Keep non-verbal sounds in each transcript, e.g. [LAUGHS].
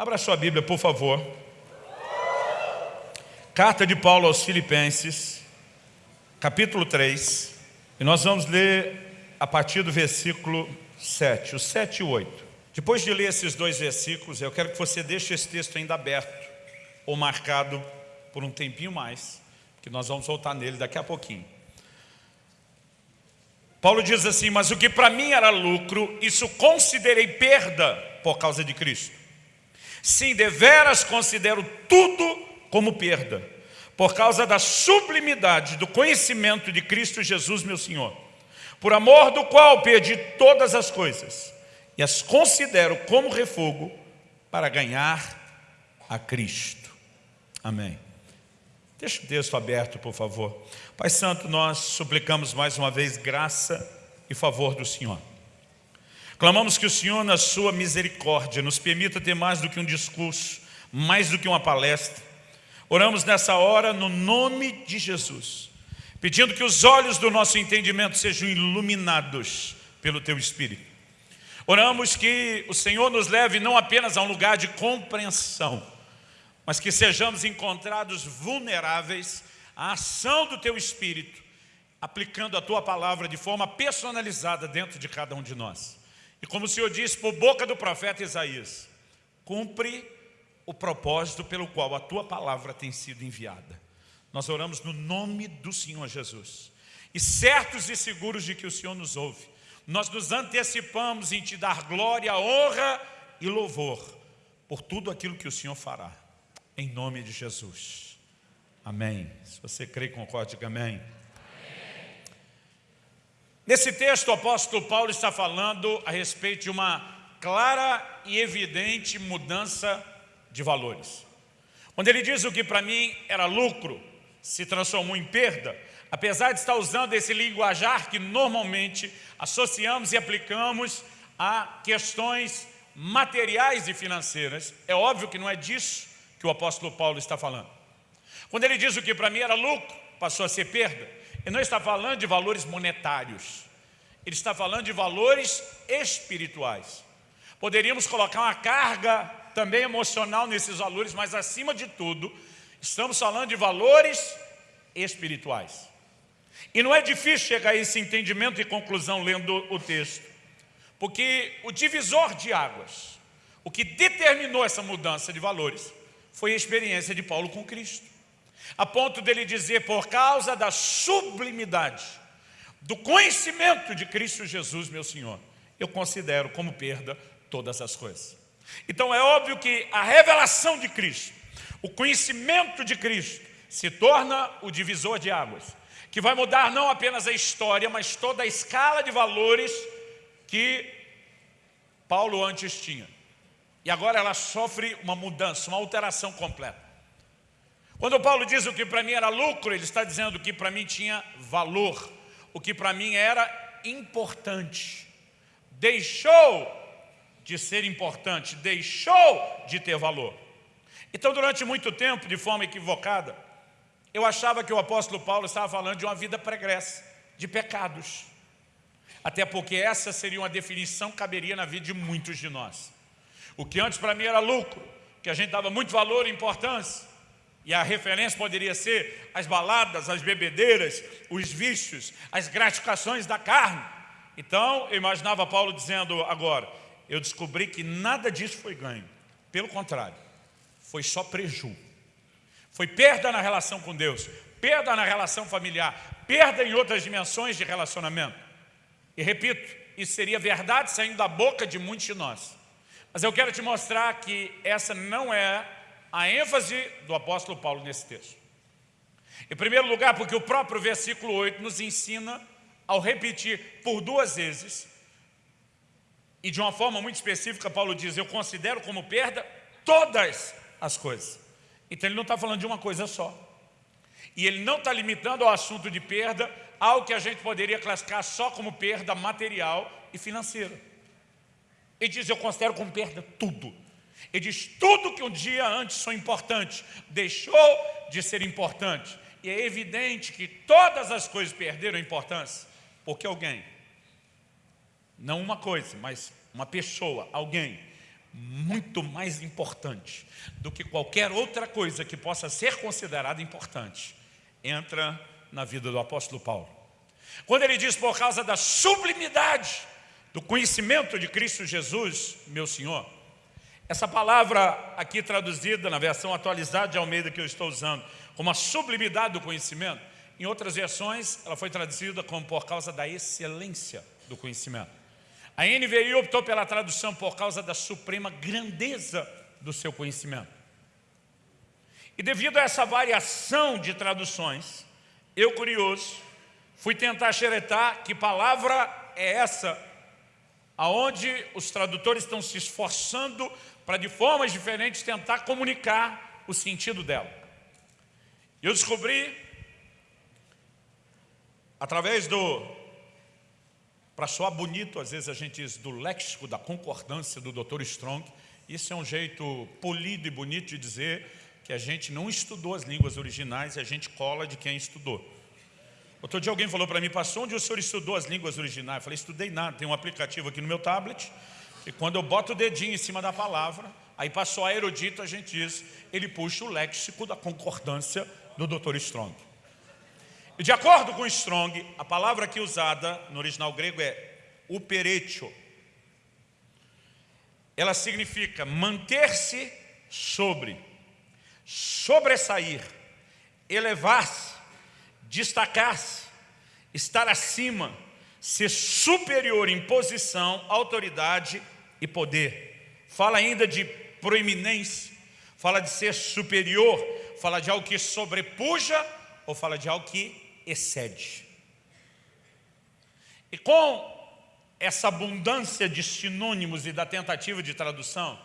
Abra sua Bíblia, por favor. Carta de Paulo aos Filipenses, capítulo 3. E nós vamos ler a partir do versículo 7, o 7 e 8. Depois de ler esses dois versículos, eu quero que você deixe esse texto ainda aberto ou marcado por um tempinho mais, que nós vamos voltar nele daqui a pouquinho. Paulo diz assim, mas o que para mim era lucro, isso considerei perda por causa de Cristo. Sim, deveras considero tudo como perda, por causa da sublimidade do conhecimento de Cristo Jesus, meu Senhor, por amor do qual perdi todas as coisas e as considero como refogo para ganhar a Cristo. Amém. Deixa o texto aberto, por favor. Pai Santo, nós suplicamos mais uma vez graça e favor do Senhor. Clamamos que o Senhor, na sua misericórdia, nos permita ter mais do que um discurso, mais do que uma palestra. Oramos nessa hora no nome de Jesus, pedindo que os olhos do nosso entendimento sejam iluminados pelo Teu Espírito. Oramos que o Senhor nos leve não apenas a um lugar de compreensão, mas que sejamos encontrados vulneráveis à ação do Teu Espírito, aplicando a Tua palavra de forma personalizada dentro de cada um de nós. E como o Senhor disse por boca do profeta Isaías, cumpre o propósito pelo qual a tua palavra tem sido enviada. Nós oramos no nome do Senhor Jesus. E certos e seguros de que o Senhor nos ouve, nós nos antecipamos em te dar glória, honra e louvor por tudo aquilo que o Senhor fará. Em nome de Jesus. Amém. Se você crê, concorde, diga amém. Nesse texto, o apóstolo Paulo está falando a respeito de uma clara e evidente mudança de valores. Quando ele diz o que para mim era lucro, se transformou em perda, apesar de estar usando esse linguajar que normalmente associamos e aplicamos a questões materiais e financeiras, é óbvio que não é disso que o apóstolo Paulo está falando. Quando ele diz o que para mim era lucro, passou a ser perda, ele não está falando de valores monetários. Ele está falando de valores espirituais. Poderíamos colocar uma carga também emocional nesses valores, mas acima de tudo, estamos falando de valores espirituais. E não é difícil chegar a esse entendimento e conclusão lendo o texto. Porque o divisor de águas, o que determinou essa mudança de valores, foi a experiência de Paulo com Cristo a ponto dele dizer, por causa da sublimidade, do conhecimento de Cristo Jesus, meu Senhor, eu considero como perda todas as coisas. Então é óbvio que a revelação de Cristo, o conhecimento de Cristo, se torna o divisor de águas, que vai mudar não apenas a história, mas toda a escala de valores que Paulo antes tinha. E agora ela sofre uma mudança, uma alteração completa. Quando Paulo diz o que para mim era lucro, ele está dizendo que para mim tinha valor, o que para mim era importante. Deixou de ser importante, deixou de ter valor. Então, durante muito tempo, de forma equivocada, eu achava que o apóstolo Paulo estava falando de uma vida pregressa, de pecados. Até porque essa seria uma definição que caberia na vida de muitos de nós. O que antes para mim era lucro, que a gente dava muito valor e importância, e a referência poderia ser as baladas, as bebedeiras, os vícios, as gratificações da carne. Então, eu imaginava Paulo dizendo agora, eu descobri que nada disso foi ganho. Pelo contrário, foi só preju. Foi perda na relação com Deus, perda na relação familiar, perda em outras dimensões de relacionamento. E repito, isso seria verdade saindo da boca de muitos de nós. Mas eu quero te mostrar que essa não é a ênfase do apóstolo Paulo nesse texto. Em primeiro lugar, porque o próprio versículo 8 nos ensina, ao repetir por duas vezes, e de uma forma muito específica, Paulo diz, eu considero como perda todas as coisas. Então ele não está falando de uma coisa só. E ele não está limitando ao assunto de perda algo que a gente poderia classificar só como perda material e financeira. Ele diz, eu considero como perda tudo. Ele diz, tudo que um dia antes foi importante, deixou de ser importante. E é evidente que todas as coisas perderam importância, porque alguém, não uma coisa, mas uma pessoa, alguém, muito mais importante do que qualquer outra coisa que possa ser considerada importante, entra na vida do apóstolo Paulo. Quando ele diz por causa da sublimidade do conhecimento de Cristo Jesus, meu Senhor, essa palavra aqui traduzida na versão atualizada de Almeida que eu estou usando, como a sublimidade do conhecimento, em outras versões ela foi traduzida como por causa da excelência do conhecimento. A NVI optou pela tradução por causa da suprema grandeza do seu conhecimento. E devido a essa variação de traduções, eu curioso, fui tentar xeretar que palavra é essa, aonde os tradutores estão se esforçando para de formas diferentes tentar comunicar o sentido dela. Eu descobri, através do para soar bonito, às vezes a gente diz do léxico da concordância do Dr. Strong. Isso é um jeito polido e bonito de dizer que a gente não estudou as línguas originais e a gente cola de quem estudou. Outro dia alguém falou para mim, pastor, onde o senhor estudou as línguas originais? Eu falei, estudei nada, tem um aplicativo aqui no meu tablet, e quando eu boto o dedinho em cima da palavra, aí passou a erudito, a gente diz, ele puxa o léxico da concordância do Dr. Strong. E de acordo com Strong, a palavra aqui usada no original grego é uperetio. Ela significa manter-se sobre, sobressair, elevar-se, destacar-se, estar acima, ser superior em posição, autoridade e poder. Fala ainda de proeminência, fala de ser superior, fala de algo que sobrepuja ou fala de algo que excede. E com essa abundância de sinônimos e da tentativa de tradução,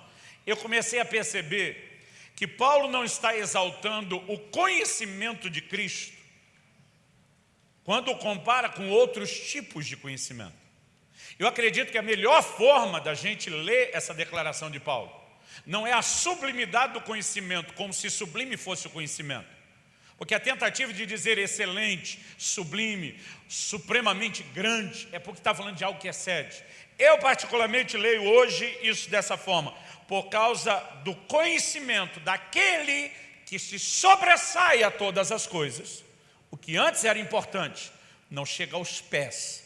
eu comecei a perceber que Paulo não está exaltando o conhecimento de Cristo quando o compara com outros tipos de conhecimento. Eu acredito que a melhor forma da gente ler essa declaração de Paulo não é a sublimidade do conhecimento, como se sublime fosse o conhecimento, porque a tentativa de dizer excelente, sublime, supremamente grande, é porque está falando de algo que excede. Eu particularmente leio hoje isso dessa forma, por causa do conhecimento daquele que se sobressai a todas as coisas. O que antes era importante, não chega aos pés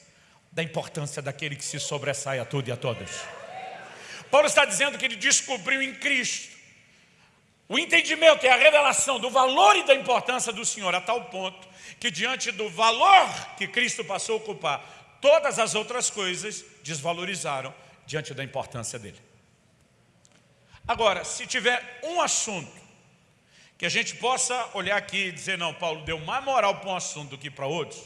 da importância daquele que se sobressai a tudo e a todos. Paulo está dizendo que ele descobriu em Cristo o entendimento é a revelação do valor e da importância do Senhor a tal ponto que diante do valor que Cristo passou a ocupar, todas as outras coisas desvalorizaram diante da importância dele. Agora, se tiver um assunto que a gente possa olhar aqui e dizer, não, Paulo deu mais moral para um assunto do que para outros,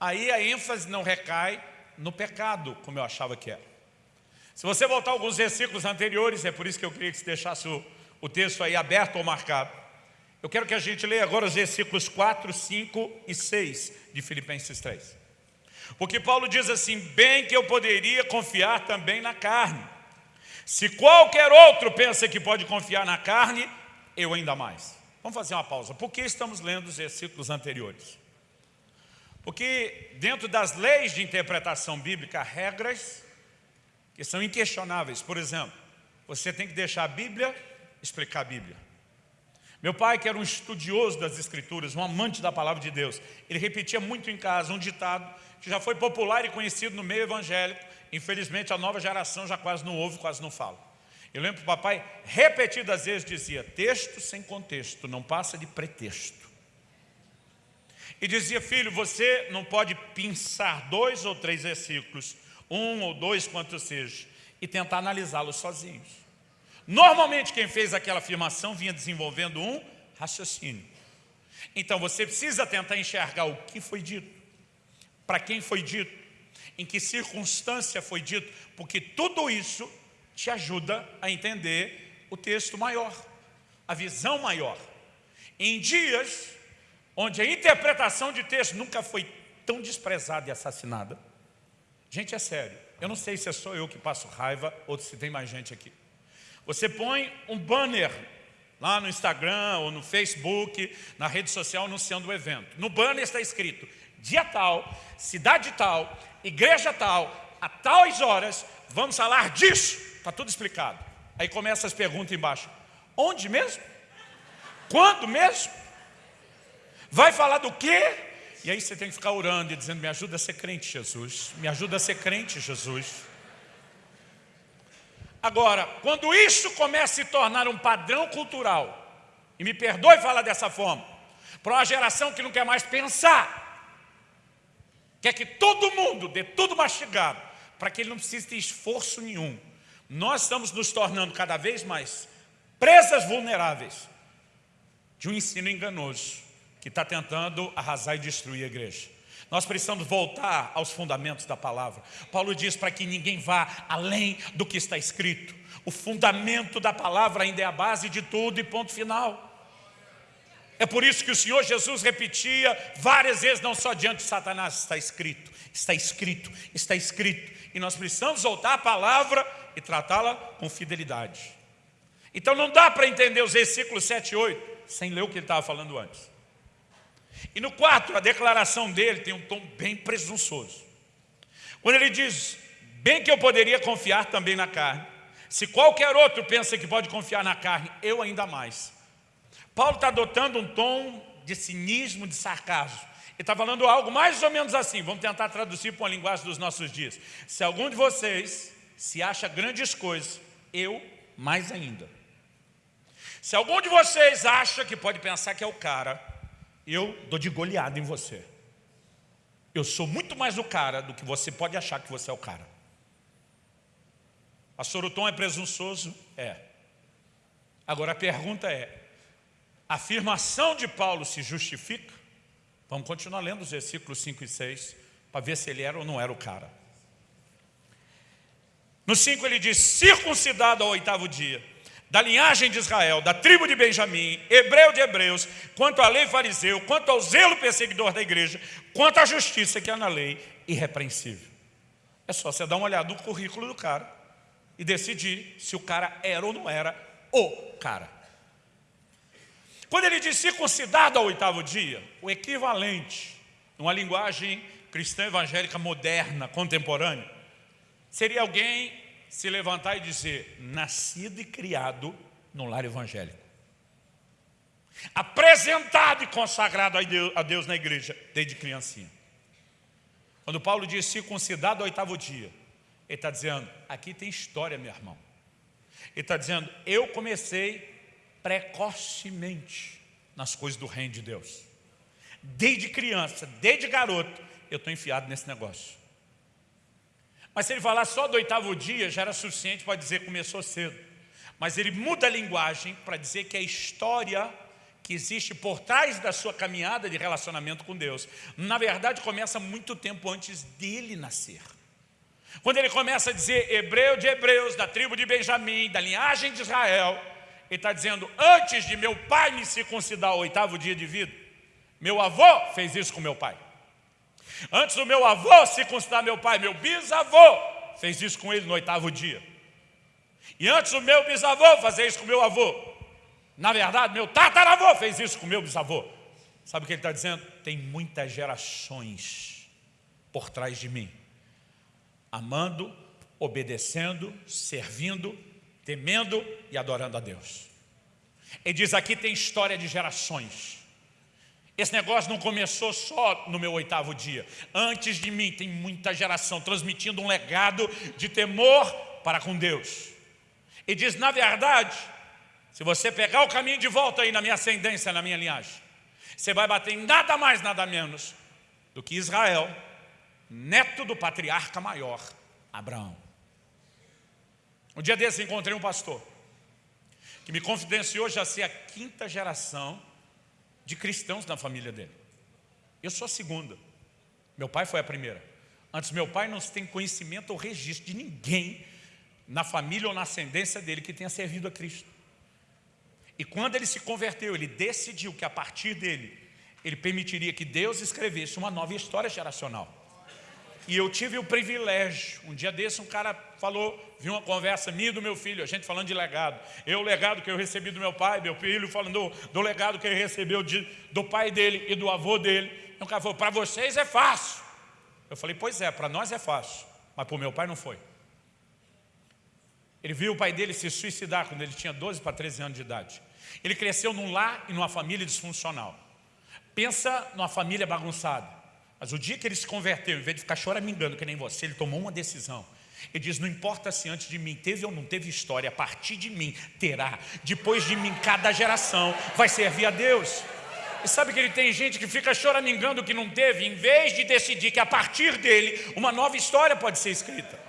aí a ênfase não recai no pecado, como eu achava que era. Se você voltar alguns versículos anteriores, é por isso que eu queria que você deixasse o o texto aí aberto ou marcado. Eu quero que a gente leia agora os versículos 4, 5 e 6 de Filipenses 3. Porque Paulo diz assim, bem que eu poderia confiar também na carne. Se qualquer outro pensa que pode confiar na carne, eu ainda mais. Vamos fazer uma pausa. Por que estamos lendo os versículos anteriores? Porque dentro das leis de interpretação bíblica, regras que são inquestionáveis. Por exemplo, você tem que deixar a Bíblia explicar a Bíblia. Meu pai, que era um estudioso das Escrituras, um amante da palavra de Deus, ele repetia muito em casa um ditado que já foi popular e conhecido no meio evangélico. Infelizmente, a nova geração já quase não ouve, quase não fala. Eu lembro que o papai repetidas vezes dizia, texto sem contexto, não passa de pretexto. E dizia, filho, você não pode pensar dois ou três versículos, um ou dois, quanto seja, e tentar analisá-los sozinhos. Normalmente quem fez aquela afirmação vinha desenvolvendo um raciocínio. Então você precisa tentar enxergar o que foi dito, para quem foi dito, em que circunstância foi dito, porque tudo isso te ajuda a entender o texto maior, a visão maior. Em dias onde a interpretação de texto nunca foi tão desprezada e assassinada, gente, é sério, eu não sei se é só eu que passo raiva ou se tem mais gente aqui. Você põe um banner lá no Instagram ou no Facebook, na rede social anunciando o evento. No banner está escrito, dia tal, cidade tal, igreja tal, a tais horas, vamos falar disso. Está tudo explicado. Aí começa as perguntas embaixo. Onde mesmo? Quando mesmo? Vai falar do quê? E aí você tem que ficar orando e dizendo, me ajuda a ser crente, Jesus. Me ajuda a ser crente, Jesus. Agora, quando isso começa a se tornar um padrão cultural, e me perdoe falar dessa forma, para uma geração que não quer mais pensar, quer que todo mundo dê tudo mastigado, para que ele não precise ter esforço nenhum. Nós estamos nos tornando cada vez mais presas vulneráveis de um ensino enganoso que está tentando arrasar e destruir a igreja. Nós precisamos voltar aos fundamentos da palavra. Paulo diz para que ninguém vá além do que está escrito. O fundamento da palavra ainda é a base de tudo e ponto final. É por isso que o Senhor Jesus repetia várias vezes, não só diante de Satanás, está escrito, está escrito, está escrito. E nós precisamos voltar à palavra e tratá-la com fidelidade. Então não dá para entender os versículos 7 e 8 sem ler o que ele estava falando antes. E no 4, a declaração dele tem um tom bem presunçoso. Quando ele diz, bem que eu poderia confiar também na carne, se qualquer outro pensa que pode confiar na carne, eu ainda mais. Paulo está adotando um tom de cinismo, de sarcasmo. Ele está falando algo mais ou menos assim, vamos tentar traduzir para uma linguagem dos nossos dias. Se algum de vocês se acha grandes coisas, eu mais ainda. Se algum de vocês acha que pode pensar que é o cara, eu dou de goleada em você. Eu sou muito mais o cara do que você pode achar que você é o cara. A Sorotom é presunçoso? É. Agora a pergunta é, a afirmação de Paulo se justifica? Vamos continuar lendo os versículos 5 e 6, para ver se ele era ou não era o cara. No 5 ele diz, circuncidado ao oitavo dia, da linhagem de Israel, da tribo de Benjamim, hebreu de hebreus, quanto à lei fariseu, quanto ao zelo perseguidor da igreja, quanto à justiça que há na lei, irrepreensível. É só você dar uma olhada no currículo do cara e decidir se o cara era ou não era o cara. Quando ele diz circuncidado ao oitavo dia, o equivalente, numa linguagem cristã evangélica moderna, contemporânea, seria alguém se levantar e dizer, nascido e criado no lar evangélico. Apresentado e consagrado a Deus, na igreja, desde criancinha. Quando Paulo diz circuncidado ao oitavo dia, ele está dizendo, aqui tem história, meu irmão. Ele está dizendo, eu comecei precocemente nas coisas do reino de Deus. Desde criança, desde garoto, eu estou enfiado nesse negócio. Mas se ele falar só do oitavo dia, já era suficiente para dizer começou cedo. Mas ele muda a linguagem para dizer que a história que existe por trás da sua caminhada de relacionamento com Deus, na verdade começa muito tempo antes dele nascer. Quando ele começa a dizer hebreu de hebreus, da tribo de Benjamim, da linhagem de Israel, ele está dizendo, antes de meu pai me circuncidar o oitavo dia de vida, meu avô fez isso com meu pai. Antes do meu avô circuncidar meu pai, meu bisavô fez isso com ele no oitavo dia. E antes do meu bisavô fazer isso com meu avô, na verdade, meu tataravô fez isso com meu bisavô. Sabe o que ele está dizendo? Tem muitas gerações por trás de mim, amando, obedecendo, servindo, temendo e adorando a Deus. Ele diz aqui tem história de gerações. Esse negócio não começou só no meu oitavo dia. Antes de mim tem muita geração transmitindo um legado de temor para com Deus. E diz, na verdade, se você pegar o caminho de volta aí na minha ascendência, na minha linhagem, você vai bater em nada mais, nada menos do que Israel, neto do patriarca maior, Abraão. Um dia desse encontrei um pastor que me confidenciou já ser a quinta geração de cristãos na família dele. Eu sou a segunda. Meu pai foi a primeira. Antes meu pai não tem conhecimento ou registro de ninguém na família ou na ascendência dele que tenha servido a Cristo. E quando ele se converteu, ele decidiu que a partir dele, ele permitiria que Deus escrevesse uma nova história geracional. E eu tive o privilégio, um dia desse um cara falou, vi uma conversa minha e do meu filho, a gente falando de legado. Eu, o legado que eu recebi do meu pai, meu filho falando do, do legado que ele recebeu de, do pai dele e do avô dele. E um cara falou, para vocês é fácil. Eu falei, pois é, para nós é fácil, mas para o meu pai não foi. Ele viu o pai dele se suicidar quando ele tinha 12 para 13 anos de idade. Ele cresceu num lar e numa família disfuncional. Pensa numa família bagunçada. Mas o dia que ele se converteu, em vez de ficar choramingando que nem você, ele tomou uma decisão. Ele diz, não importa se antes de mim teve ou não teve história, a partir de mim terá. Depois de mim, cada geração vai servir a Deus. E sabe que ele tem gente que fica choramingando que não teve, em vez de decidir que a partir dele uma nova história pode ser escrita.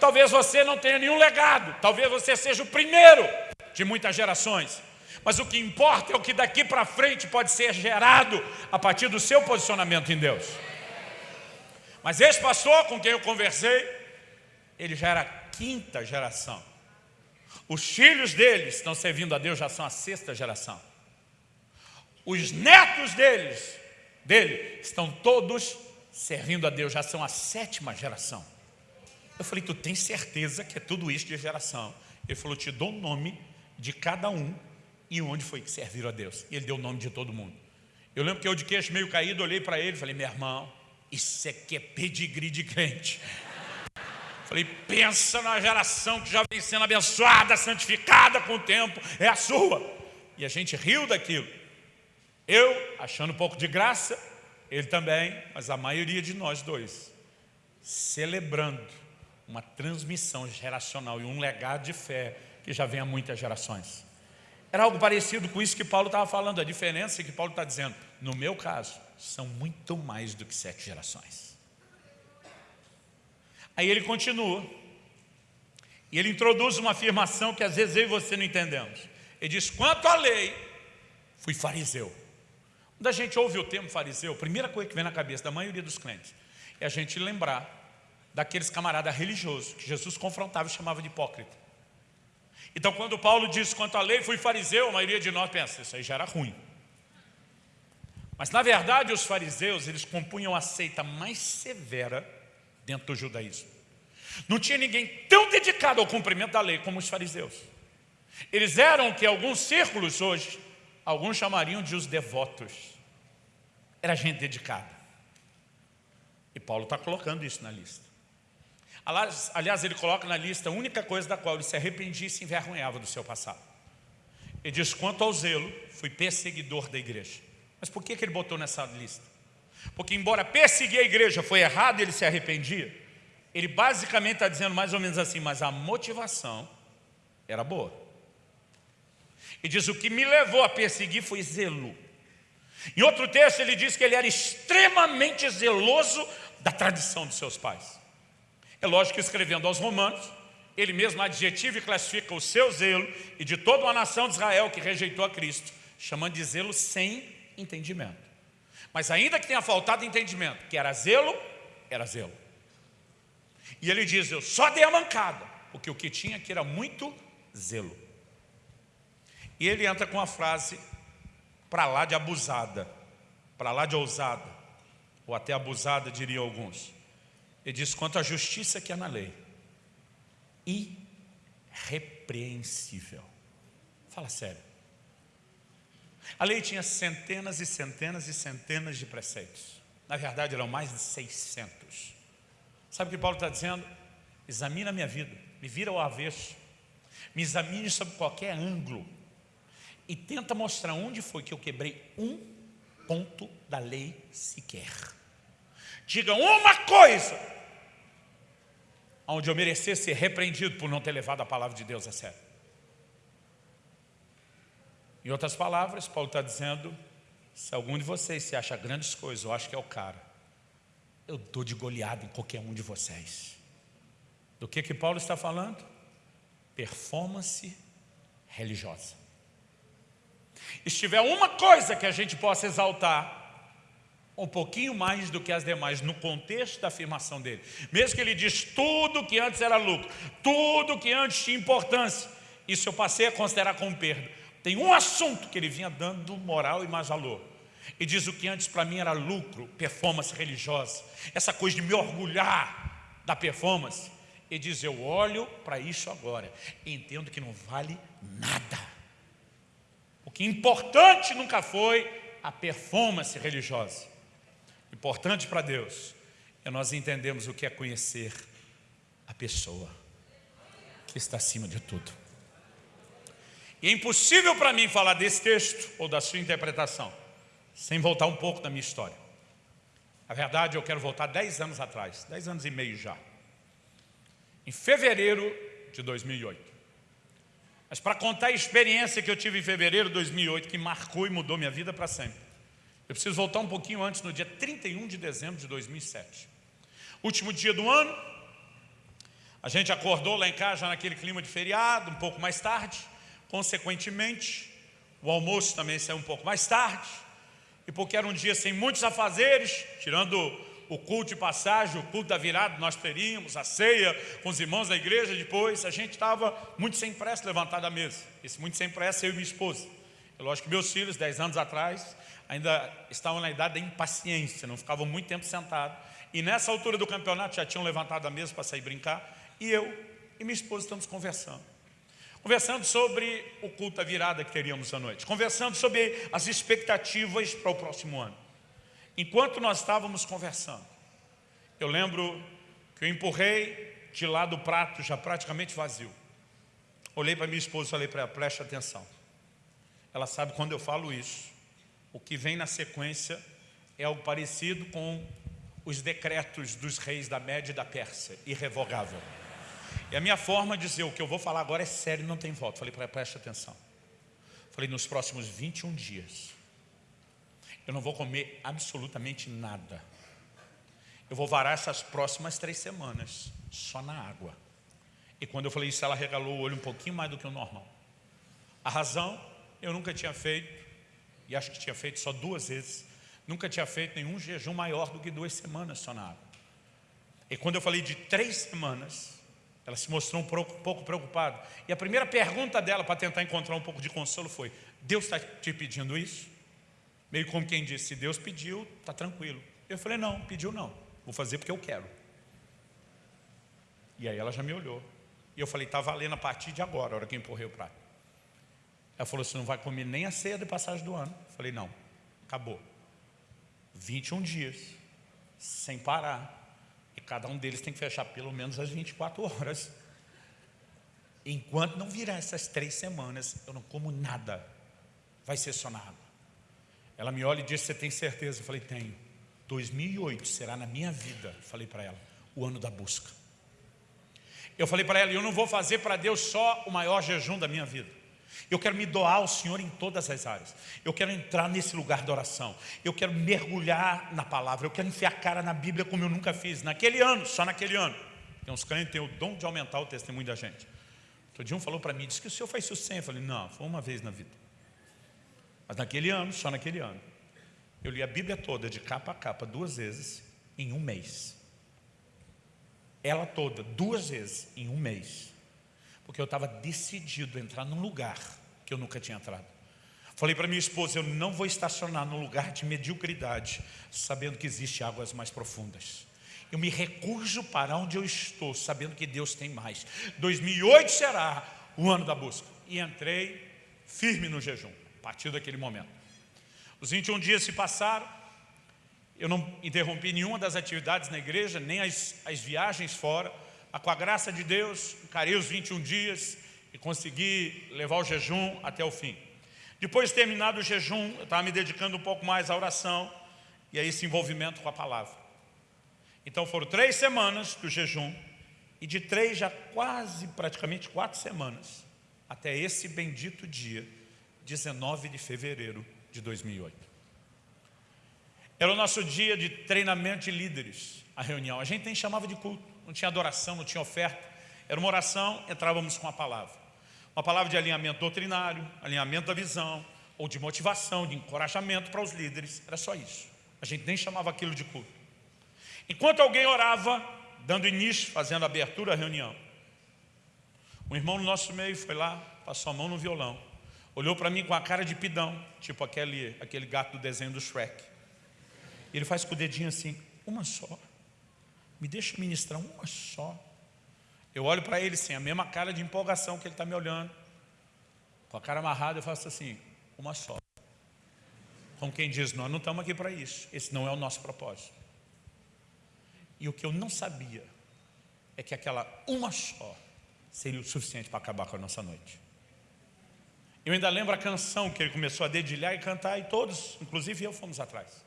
Talvez você não tenha nenhum legado, talvez você seja o primeiro de muitas gerações. Mas o que importa é o que daqui para frente pode ser gerado a partir do seu posicionamento em Deus. Mas esse pastor com quem eu conversei, ele já era a quinta geração. Os filhos dele estão servindo a Deus, já são a sexta geração. Os netos deles, dele, estão todos servindo a Deus, já são a sétima geração. Eu falei, tu tem certeza que é tudo isso de geração? Ele falou, te dou o nome de cada um e onde foi que serviram a Deus. E ele deu o nome de todo mundo. Eu lembro que eu de queixo meio caído, olhei para ele e falei, meu irmão, isso aqui é pedigree de crente. Falei, pensa na geração que já vem sendo abençoada, santificada com o tempo, é a sua. E a gente riu daquilo. Eu, achando um pouco de graça, ele também, mas a maioria de nós dois, celebrando uma transmissão geracional e um legado de fé que já vem há muitas gerações. Era algo parecido com isso que Paulo estava falando, a diferença é que Paulo está dizendo, no meu caso, são muito mais do que sete gerações. Aí ele continua, e ele introduz uma afirmação que às vezes eu e você não entendemos. Ele diz, quanto à lei, fui fariseu. Quando a gente ouve o termo fariseu, a primeira coisa que vem na cabeça da maioria dos crentes é a gente lembrar daqueles camaradas religiosos que Jesus confrontava e chamava de hipócrita. Então quando Paulo diz quanto à lei fui fariseu, a maioria de nós pensa, isso aí já era ruim. Mas na verdade os fariseus, eles compunham a seita mais severa dentro do judaísmo. Não tinha ninguém tão dedicado ao cumprimento da lei como os fariseus. Eles eram que alguns círculos hoje, alguns chamariam de os devotos era gente dedicada. E Paulo está colocando isso na lista. Aliás, ele coloca na lista a única coisa da qual ele se arrependia e se envergonhava do seu passado. Ele diz, quanto ao zelo, fui perseguidor da igreja. Mas por que, ele botou nessa lista? Porque embora perseguir a igreja foi errado ele se arrependia, ele basicamente está dizendo mais ou menos assim, mas a motivação era boa. E diz, o que me levou a perseguir foi zelo. Em outro texto ele diz que ele era extremamente zeloso da tradição dos seus pais. É lógico que escrevendo aos romanos, ele mesmo adjetiva e classifica o seu zelo e de toda uma nação de Israel que rejeitou a Cristo, chamando de zelo sem entendimento. Mas ainda que tenha faltado entendimento, que era zelo, era zelo. E ele diz, eu só dei a mancada, porque o que tinha aqui era muito zelo. E ele entra com a frase para lá de abusada, para lá de ousada, ou até abusada, diriam alguns. Ele diz, quanto à justiça que há na lei, irrepreensível. Fala sério. A lei tinha centenas e centenas e centenas de preceitos. Na verdade, eram mais de 600. Sabe o que Paulo está dizendo? Examina a minha vida, me vira ao avesso, me examine sob qualquer ângulo, e tenta mostrar onde foi que eu quebrei um ponto da lei sequer. Diga uma coisa onde eu merecesse ser repreendido por não ter levado a palavra de Deus a sério. Em outras palavras, Paulo está dizendo, se algum de vocês se acha grandes coisas, eu acho que é o cara, eu dou de goleada em qualquer um de vocês. Do que que Paulo está falando? Performance religiosa. Se tiver uma coisa que a gente possa exaltar, um pouquinho mais do que as demais, no contexto da afirmação dele. Mesmo que ele diz tudo que antes era lucro, tudo que antes tinha importância, isso eu passei a considerar como perda. Tem um assunto que ele vinha dando moral e mais valor. E diz o que antes para mim era lucro, performance religiosa, essa coisa de me orgulhar da performance. Ele diz, eu olho para isso agora e entendo que não vale nada que importante nunca foi a performance religiosa. Importante para Deus é nós entendemos o que é conhecer a pessoa. que está acima de tudo. E é impossível para mim falar desse texto ou da sua interpretação sem voltar um pouco da minha história. Na verdade, eu quero voltar 10 anos atrás, 10 anos e meio já. Em fevereiro de 2008. Mas para contar a experiência que eu tive em fevereiro de 2008, que marcou e mudou minha vida para sempre, eu preciso voltar um pouquinho antes, no dia 31 de dezembro de 2007. Último dia do ano, a gente acordou lá em casa já naquele clima de feriado, um pouco mais tarde. Consequentemente, o almoço também saiu um pouco mais tarde. E porque era um dia sem muitos afazeres, tirando o culto de passagem, o culto da virada nós teríamos, a ceia com os irmãos da igreja depois, a gente estava muito sem pressa levantar da mesa. Esse muito sem pressa, eu e minha esposa. É lógico que meus filhos, 10 anos atrás, ainda estavam na idade da impaciência, não ficavam muito tempo sentados. E nessa altura do campeonato já tinham levantado a mesa para sair brincar. E eu e minha esposa estamos conversando. Conversando sobre o culto da virada que teríamos à noite. Conversando sobre as expectativas para o próximo ano. Enquanto nós estávamos conversando, eu lembro que eu empurrei de lado o prato já praticamente vazio. Olhei para minha esposa e falei para ela, preste atenção. Ela sabe quando eu falo isso. O que vem na sequência é algo parecido com os decretos dos reis da Média e da Pérsia, irrevogável. E a minha forma de dizer, o que eu vou falar agora é sério, não tem volta. Falei para preste atenção. Falei, nos próximos 21 dias, eu não vou comer absolutamente nada. Eu vou varar essas próximas três semanas só na água. E quando eu falei isso, ela regalou o olho um pouquinho mais do que o normal. A razão, eu nunca tinha feito, e acho que tinha feito só duas vezes, nunca tinha feito nenhum jejum maior do que duas semanas só. E quando eu falei de três semanas, ela se mostrou um pouco preocupada. E a primeira pergunta dela, para tentar encontrar um pouco de consolo, foi, Deus está te pedindo isso? Meio como quem disse, se Deus pediu, está tranquilo. Eu falei, não, pediu não, vou fazer porque eu quero. E aí ela já me olhou. E eu falei, está valendo a partir de agora, a hora que empurrei o prato. Ela falou, você não vai comer nem a ceia de passagem do ano. Eu falei, não, acabou. 21 dias, sem parar. E cada um deles tem que fechar pelo menos as 24 horas. Enquanto não virar essas três semanas, eu não como nada. Vai ser só na água. Ela me olha e diz, você tem certeza? Eu falei, tenho. 2008 será na minha vida, falei para ela, o ano da busca. Eu falei para ela, eu não vou fazer para Deus só o maior jejum da minha vida. Eu quero me doar ao Senhor em todas as áreas. Eu quero entrar nesse lugar de oração. Eu quero mergulhar na palavra. Eu quero enfiar a cara na Bíblia como eu nunca fiz. Naquele ano, só naquele ano. Tem uns crentes que têm o dom de aumentar o testemunho da gente. Todo dia um falou para mim, disse que o senhor faz isso sempre. Eu falei, não, foi uma vez na vida. Mas naquele ano, só naquele ano, eu li a Bíblia toda, de capa a capa, duas vezes, em um mês. Ela toda, duas vezes, em um mês. Porque eu estava decidido a entrar num lugar que eu nunca tinha entrado. Falei para minha esposa, eu não vou estacionar num lugar de mediocridade, sabendo que existe águas mais profundas. Eu me recuso para onde eu estou, sabendo que Deus tem mais. 2008 será o ano da busca. E entrei firme no jejum partir daquele momento. Os 21 dias se passaram, eu não interrompi nenhuma das atividades na igreja, nem as, as viagens fora, mas com a graça de Deus, encarei os 21 dias e consegui levar o jejum até o fim. Depois de terminado o jejum, eu estava me dedicando um pouco mais à oração e a esse envolvimento com a palavra. Então foram três semanas do jejum e de três já quase praticamente quatro semanas até esse bendito dia 19 de fevereiro de 2008. Era o nosso dia de treinamento de líderes, a reunião. A gente nem chamava de culto, não tinha adoração, não tinha oferta. Era uma oração, entrávamos com a palavra. Uma palavra de alinhamento doutrinário, alinhamento da visão, ou de motivação, de encorajamento para os líderes. Era só isso. A gente nem chamava aquilo de culto. Enquanto alguém orava, dando início, fazendo abertura à reunião, um irmão no nosso meio foi lá, passou a mão no violão Olhou para mim com a cara de pidão, tipo aquele, aquele gato do desenho do Shrek. Ele faz com o dedinho assim, uma só. Me deixa ministrar uma só. Eu olho para ele sem a mesma cara de empolgação que ele está me olhando. Com a cara amarrada eu faço assim, uma só. Como quem diz, nós não estamos aqui para isso. Esse não é o nosso propósito. E o que eu não sabia é que aquela uma só seria o suficiente para acabar com a nossa noite. Eu ainda lembro a canção que ele começou a dedilhar e cantar, e todos, inclusive eu, fomos atrás.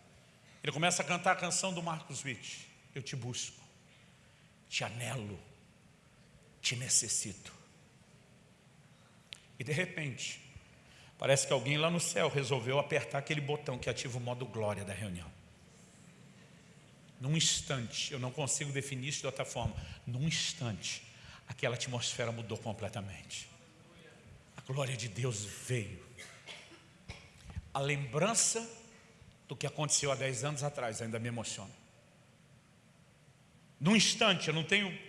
Ele começa a cantar a canção do Marcos Witt. Eu te busco, te anelo, te necessito. E de repente, parece que alguém lá no céu resolveu apertar aquele botão que ativa o modo glória da reunião. Num instante, eu não consigo definir isso de outra forma, num instante, aquela atmosfera mudou completamente. A glória de Deus veio. A lembrança do que aconteceu há 10 anos atrás ainda me emociona. Num instante, eu não tenho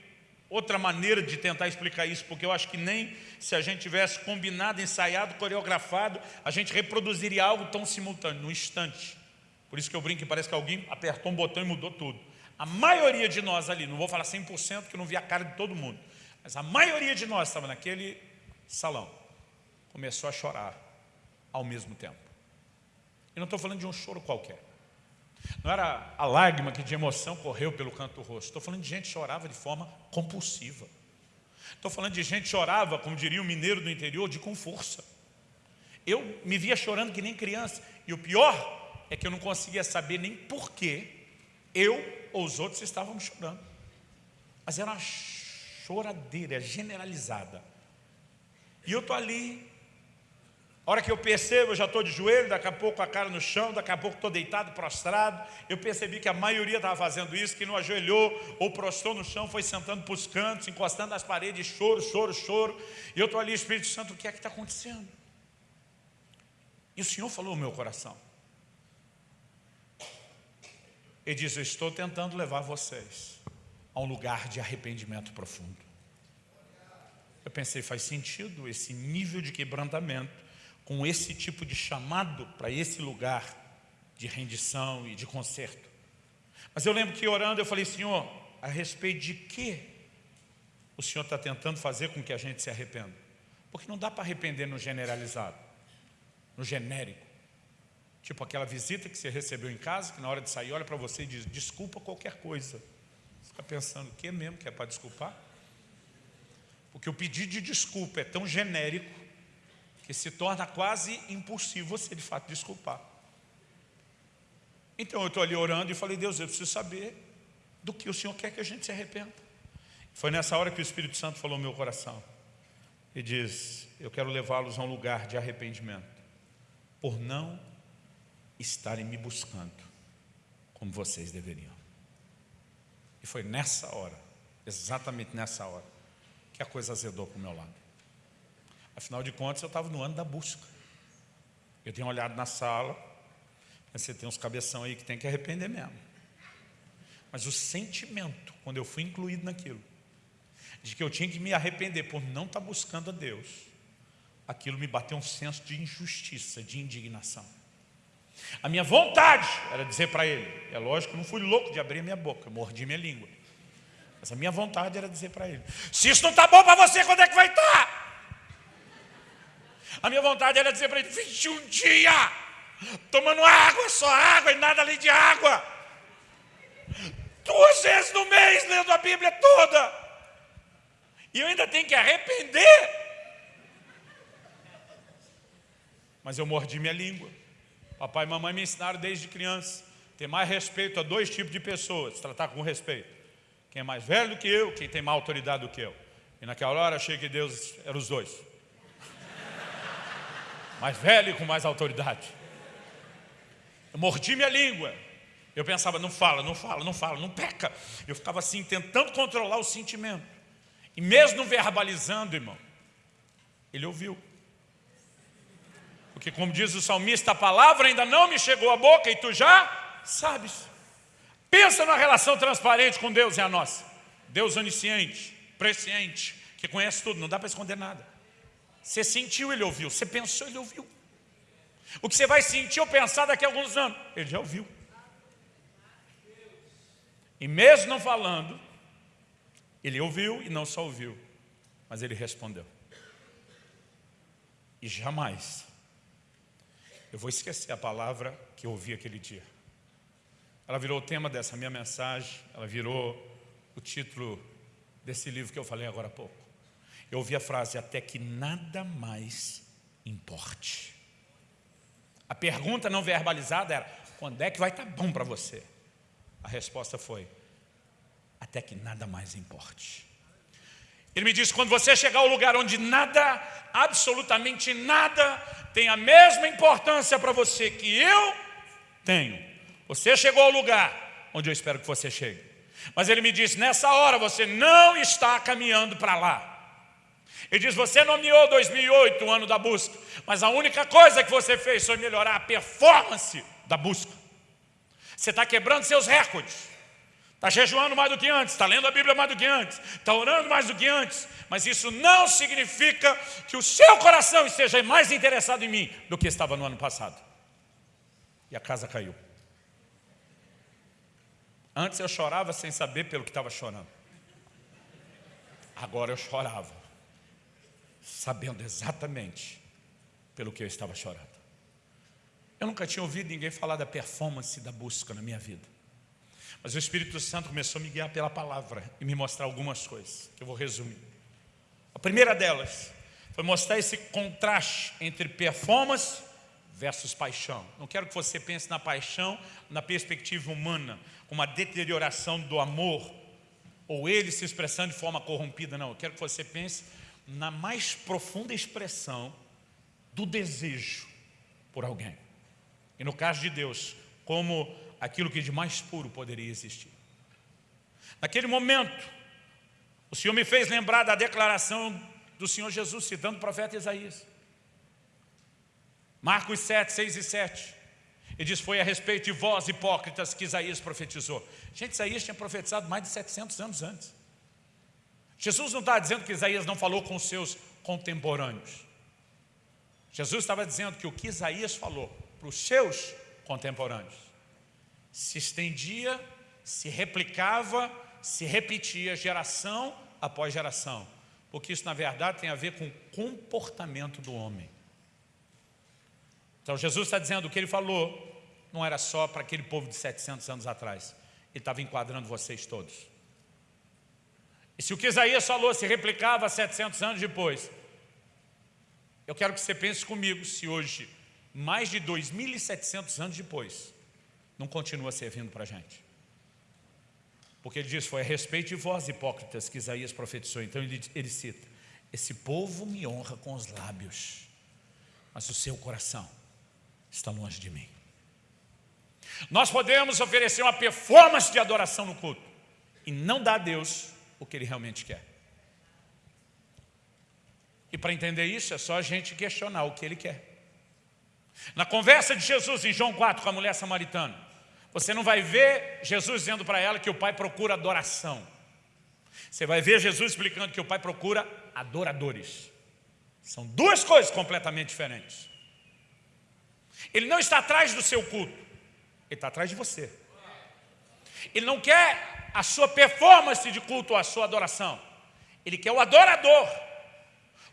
outra maneira de tentar explicar isso, porque eu acho que nem se a gente tivesse combinado, ensaiado, coreografado, a gente reproduziria algo tão simultâneo, num instante. Por isso que eu brinco que parece que alguém apertou um botão e mudou tudo. A maioria de nós ali, não vou falar 100% que eu não vi a cara de todo mundo, mas a maioria de nós estava naquele salão, começou a chorar ao mesmo tempo. E não estou falando de um choro qualquer. Não era a lágrima que de emoção correu pelo canto do rosto. Estou falando de gente que chorava de forma compulsiva. Estou falando de gente que chorava, como diria o mineiro do interior, de com força. Eu me via chorando que nem criança. E o pior é que eu não conseguia saber nem por que eu ou os outros estavam chorando. Mas era uma choradeira generalizada. E eu estou ali a hora que eu percebo, eu já estou de joelho, daqui a pouco a cara no chão, daqui a pouco estou deitado, prostrado. Eu percebi que a maioria estava fazendo isso, que não ajoelhou ou prostrou no chão, foi sentando para os cantos, encostando nas paredes, choro, choro, choro. E eu estou ali, Espírito Santo, o que é que está acontecendo? E o Senhor falou no meu coração. Ele diz, eu estou tentando levar vocês a um lugar de arrependimento profundo. Eu pensei, faz sentido esse nível de quebrantamento com esse tipo de chamado para esse lugar de rendição e de conserto. Mas eu lembro que orando eu falei, Senhor, a respeito de que o Senhor está tentando fazer com que a gente se arrependa? Porque não dá para arrepender no generalizado, no genérico. Tipo aquela visita que você recebeu em casa, que na hora de sair olha para você e diz, desculpa qualquer coisa. Você fica pensando, o que mesmo que é para desculpar? Porque o pedido de desculpa é tão genérico que se torna quase impossível você de fato desculpar. Então eu estou ali orando e falei, Deus, eu preciso saber do que o Senhor quer que a gente se arrependa. Foi nessa hora que o Espírito Santo falou no meu coração. E diz, eu quero levá-los a um lugar de arrependimento, por não estarem me buscando como vocês deveriam. E foi nessa hora, exatamente nessa hora, que a coisa azedou para o meu lado. Afinal de contas, eu estava no ano da busca. Eu tenho olhado na sala, você tem uns cabeção aí que tem que arrepender mesmo. Mas o sentimento, quando eu fui incluído naquilo, de que eu tinha que me arrepender por não estar tá buscando a Deus, aquilo me bateu um senso de injustiça, de indignação. A minha vontade era dizer para ele, é lógico que eu não fui louco de abrir minha boca, mordi minha língua. Mas a minha vontade era dizer para ele, se isso não está bom para você, quando é que vai estar? A minha vontade era dizer para ele, 21 dias, tomando água, só água e nada além de água. Duas vezes no mês, lendo a Bíblia toda. E eu ainda tenho que arrepender. Mas eu mordi minha língua. Papai e mamãe me ensinaram desde criança. Ter mais respeito a dois tipos de pessoas, tratar com respeito. Quem é mais velho do que eu, quem tem mais autoridade do que eu. E naquela hora achei que Deus era os dois mais velho e com mais autoridade. Eu mordi minha língua. Eu pensava, não fala, não fala, não fala, não peca. Eu ficava assim, tentando controlar o sentimento. E mesmo verbalizando, irmão, ele ouviu. Porque como diz o salmista, a palavra ainda não me chegou à boca e tu já sabes. Pensa numa relação transparente com Deus e a nossa. Deus onisciente, presciente, que conhece tudo, não dá para esconder nada. Você sentiu, ele ouviu. Você pensou, ele ouviu. O que você vai sentir ou pensar daqui a alguns anos, ele já ouviu. E mesmo não falando, ele ouviu e não só ouviu, mas ele respondeu. E jamais eu vou esquecer a palavra que eu ouvi aquele dia. Ela virou o tema dessa minha mensagem, ela virou o título desse livro que eu falei agora há pouco. Eu ouvi a frase, até que nada mais importe. A pergunta não verbalizada era, quando é que vai estar bom para você? A resposta foi, até que nada mais importe. Ele me disse, quando você chegar ao lugar onde nada, absolutamente nada, tem a mesma importância para você que eu tenho. Você chegou ao lugar onde eu espero que você chegue. Mas ele me disse, nessa hora você não está caminhando para lá. Ele diz, você nomeou 2008, o ano da busca, mas a única coisa que você fez foi melhorar a performance da busca. Você está quebrando seus recordes. Está jejuando mais do que antes, está lendo a Bíblia mais do que antes, está orando mais do que antes, mas isso não significa que o seu coração esteja mais interessado em mim do que estava no ano passado. E a casa caiu. Antes eu chorava sem saber pelo que estava chorando. Agora eu chorava, sabendo exatamente pelo que eu estava chorando. Eu nunca tinha ouvido ninguém falar da performance da busca na minha vida. Mas o Espírito Santo começou a me guiar pela palavra e me mostrar algumas coisas, que eu vou resumir. A primeira delas foi mostrar esse contraste entre performance versus paixão. Não quero que você pense na paixão na perspectiva humana, uma deterioração do amor, ou ele se expressando de forma corrompida, não. Eu quero que você pense na mais profunda expressão do desejo por alguém. E no caso de Deus, como aquilo que de mais puro poderia existir. Naquele momento, o Senhor me fez lembrar da declaração do Senhor Jesus, citando o profeta Isaías. Marcos 7, 6 e 7. Ele diz, foi a respeito de vós, hipócritas, que Isaías profetizou. Gente, Isaías tinha profetizado mais de 700 anos antes. Jesus não está dizendo que Isaías não falou com seus contemporâneos. Jesus estava dizendo que o que Isaías falou para os seus contemporâneos se estendia, se replicava, se repetia geração após geração. Porque isso, na verdade, tem a ver com o comportamento do homem. Então, Jesus está dizendo o que ele falou não era só para aquele povo de 700 anos atrás. Ele estava enquadrando vocês todos. E se o que Isaías falou se replicava 700 anos depois, eu quero que você pense comigo se hoje, mais de 2.700 anos depois, não continua servindo para a gente. Porque ele diz, foi a respeito de vós, hipócritas, que Isaías profetizou. Então ele, ele cita, esse povo me honra com os lábios, mas o seu coração está longe de mim. Nós podemos oferecer uma performance de adoração no culto e não dar a Deus o que Ele realmente quer. E para entender isso é só a gente questionar o que Ele quer. Na conversa de Jesus em João 4 com a mulher samaritana, você não vai ver Jesus dizendo para ela que o Pai procura adoração. Você vai ver Jesus explicando que o Pai procura adoradores. São duas coisas completamente diferentes. Ele não está atrás do seu culto, ele está atrás de você. Ele não quer a sua performance de culto, a sua adoração. Ele quer o adorador,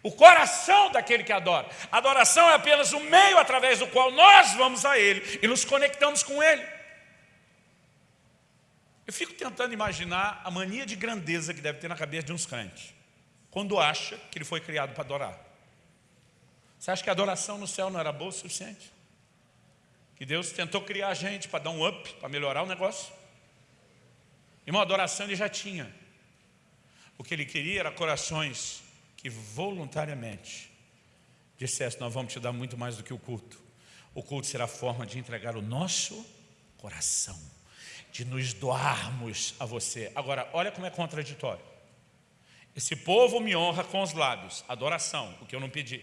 o coração daquele que adora. Adoração é apenas o meio através do qual nós vamos a Ele e nos conectamos com Ele. Eu fico tentando imaginar a mania de grandeza que deve ter na cabeça de uns crentes, quando acha que ele foi criado para adorar. Você acha que a adoração no céu não era boa o suficiente? Que Deus tentou criar a gente para dar um up, para melhorar o negócio? Uma adoração ele já tinha. O que ele queria era corações que voluntariamente dissessem, nós vamos te dar muito mais do que o culto. O culto será a forma de entregar o nosso coração de nos doarmos a você. Agora, olha como é contraditório. Esse povo me honra com os lábios, adoração, o que eu não pedi.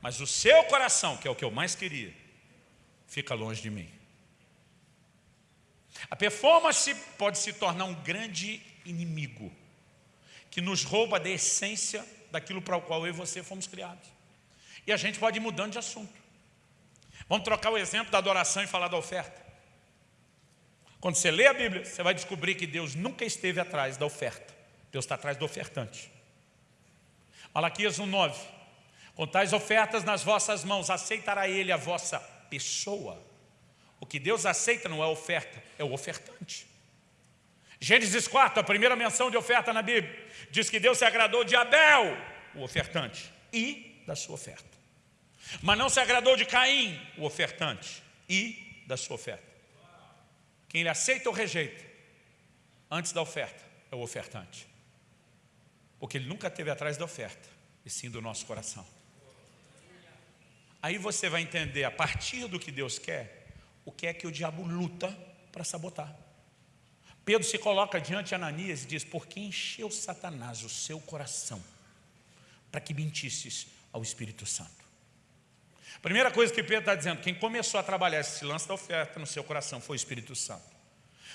Mas o seu coração, que é o que eu mais queria, fica longe de mim. A performance pode se tornar um grande inimigo, que nos rouba da essência daquilo para o qual eu e você fomos criados. E a gente pode ir mudando de assunto. Vamos trocar o exemplo da adoração e falar da oferta. Quando você lê a Bíblia, você vai descobrir que Deus nunca esteve atrás da oferta. Deus está atrás do ofertante. Malaquias 1,9 Com tais ofertas nas vossas mãos, aceitará Ele a vossa pessoa. O que Deus aceita não é oferta, é o ofertante. Gênesis 4, a primeira menção de oferta na Bíblia, diz que Deus se agradou de Abel, o ofertante, e da sua oferta. Mas não se agradou de Caim, o ofertante, e da sua oferta. Quem ele aceita ou rejeita, antes da oferta, é o ofertante. Porque ele nunca esteve atrás da oferta, e sim do nosso coração. Aí você vai entender, a partir do que Deus quer, o que é que o diabo luta para sabotar. Pedro se coloca diante de Ananias e diz, por que encheu Satanás o seu coração para que mentisses ao Espírito Santo? Primeira coisa que Pedro está dizendo, quem começou a trabalhar esse lance da oferta no seu coração foi o Espírito Santo.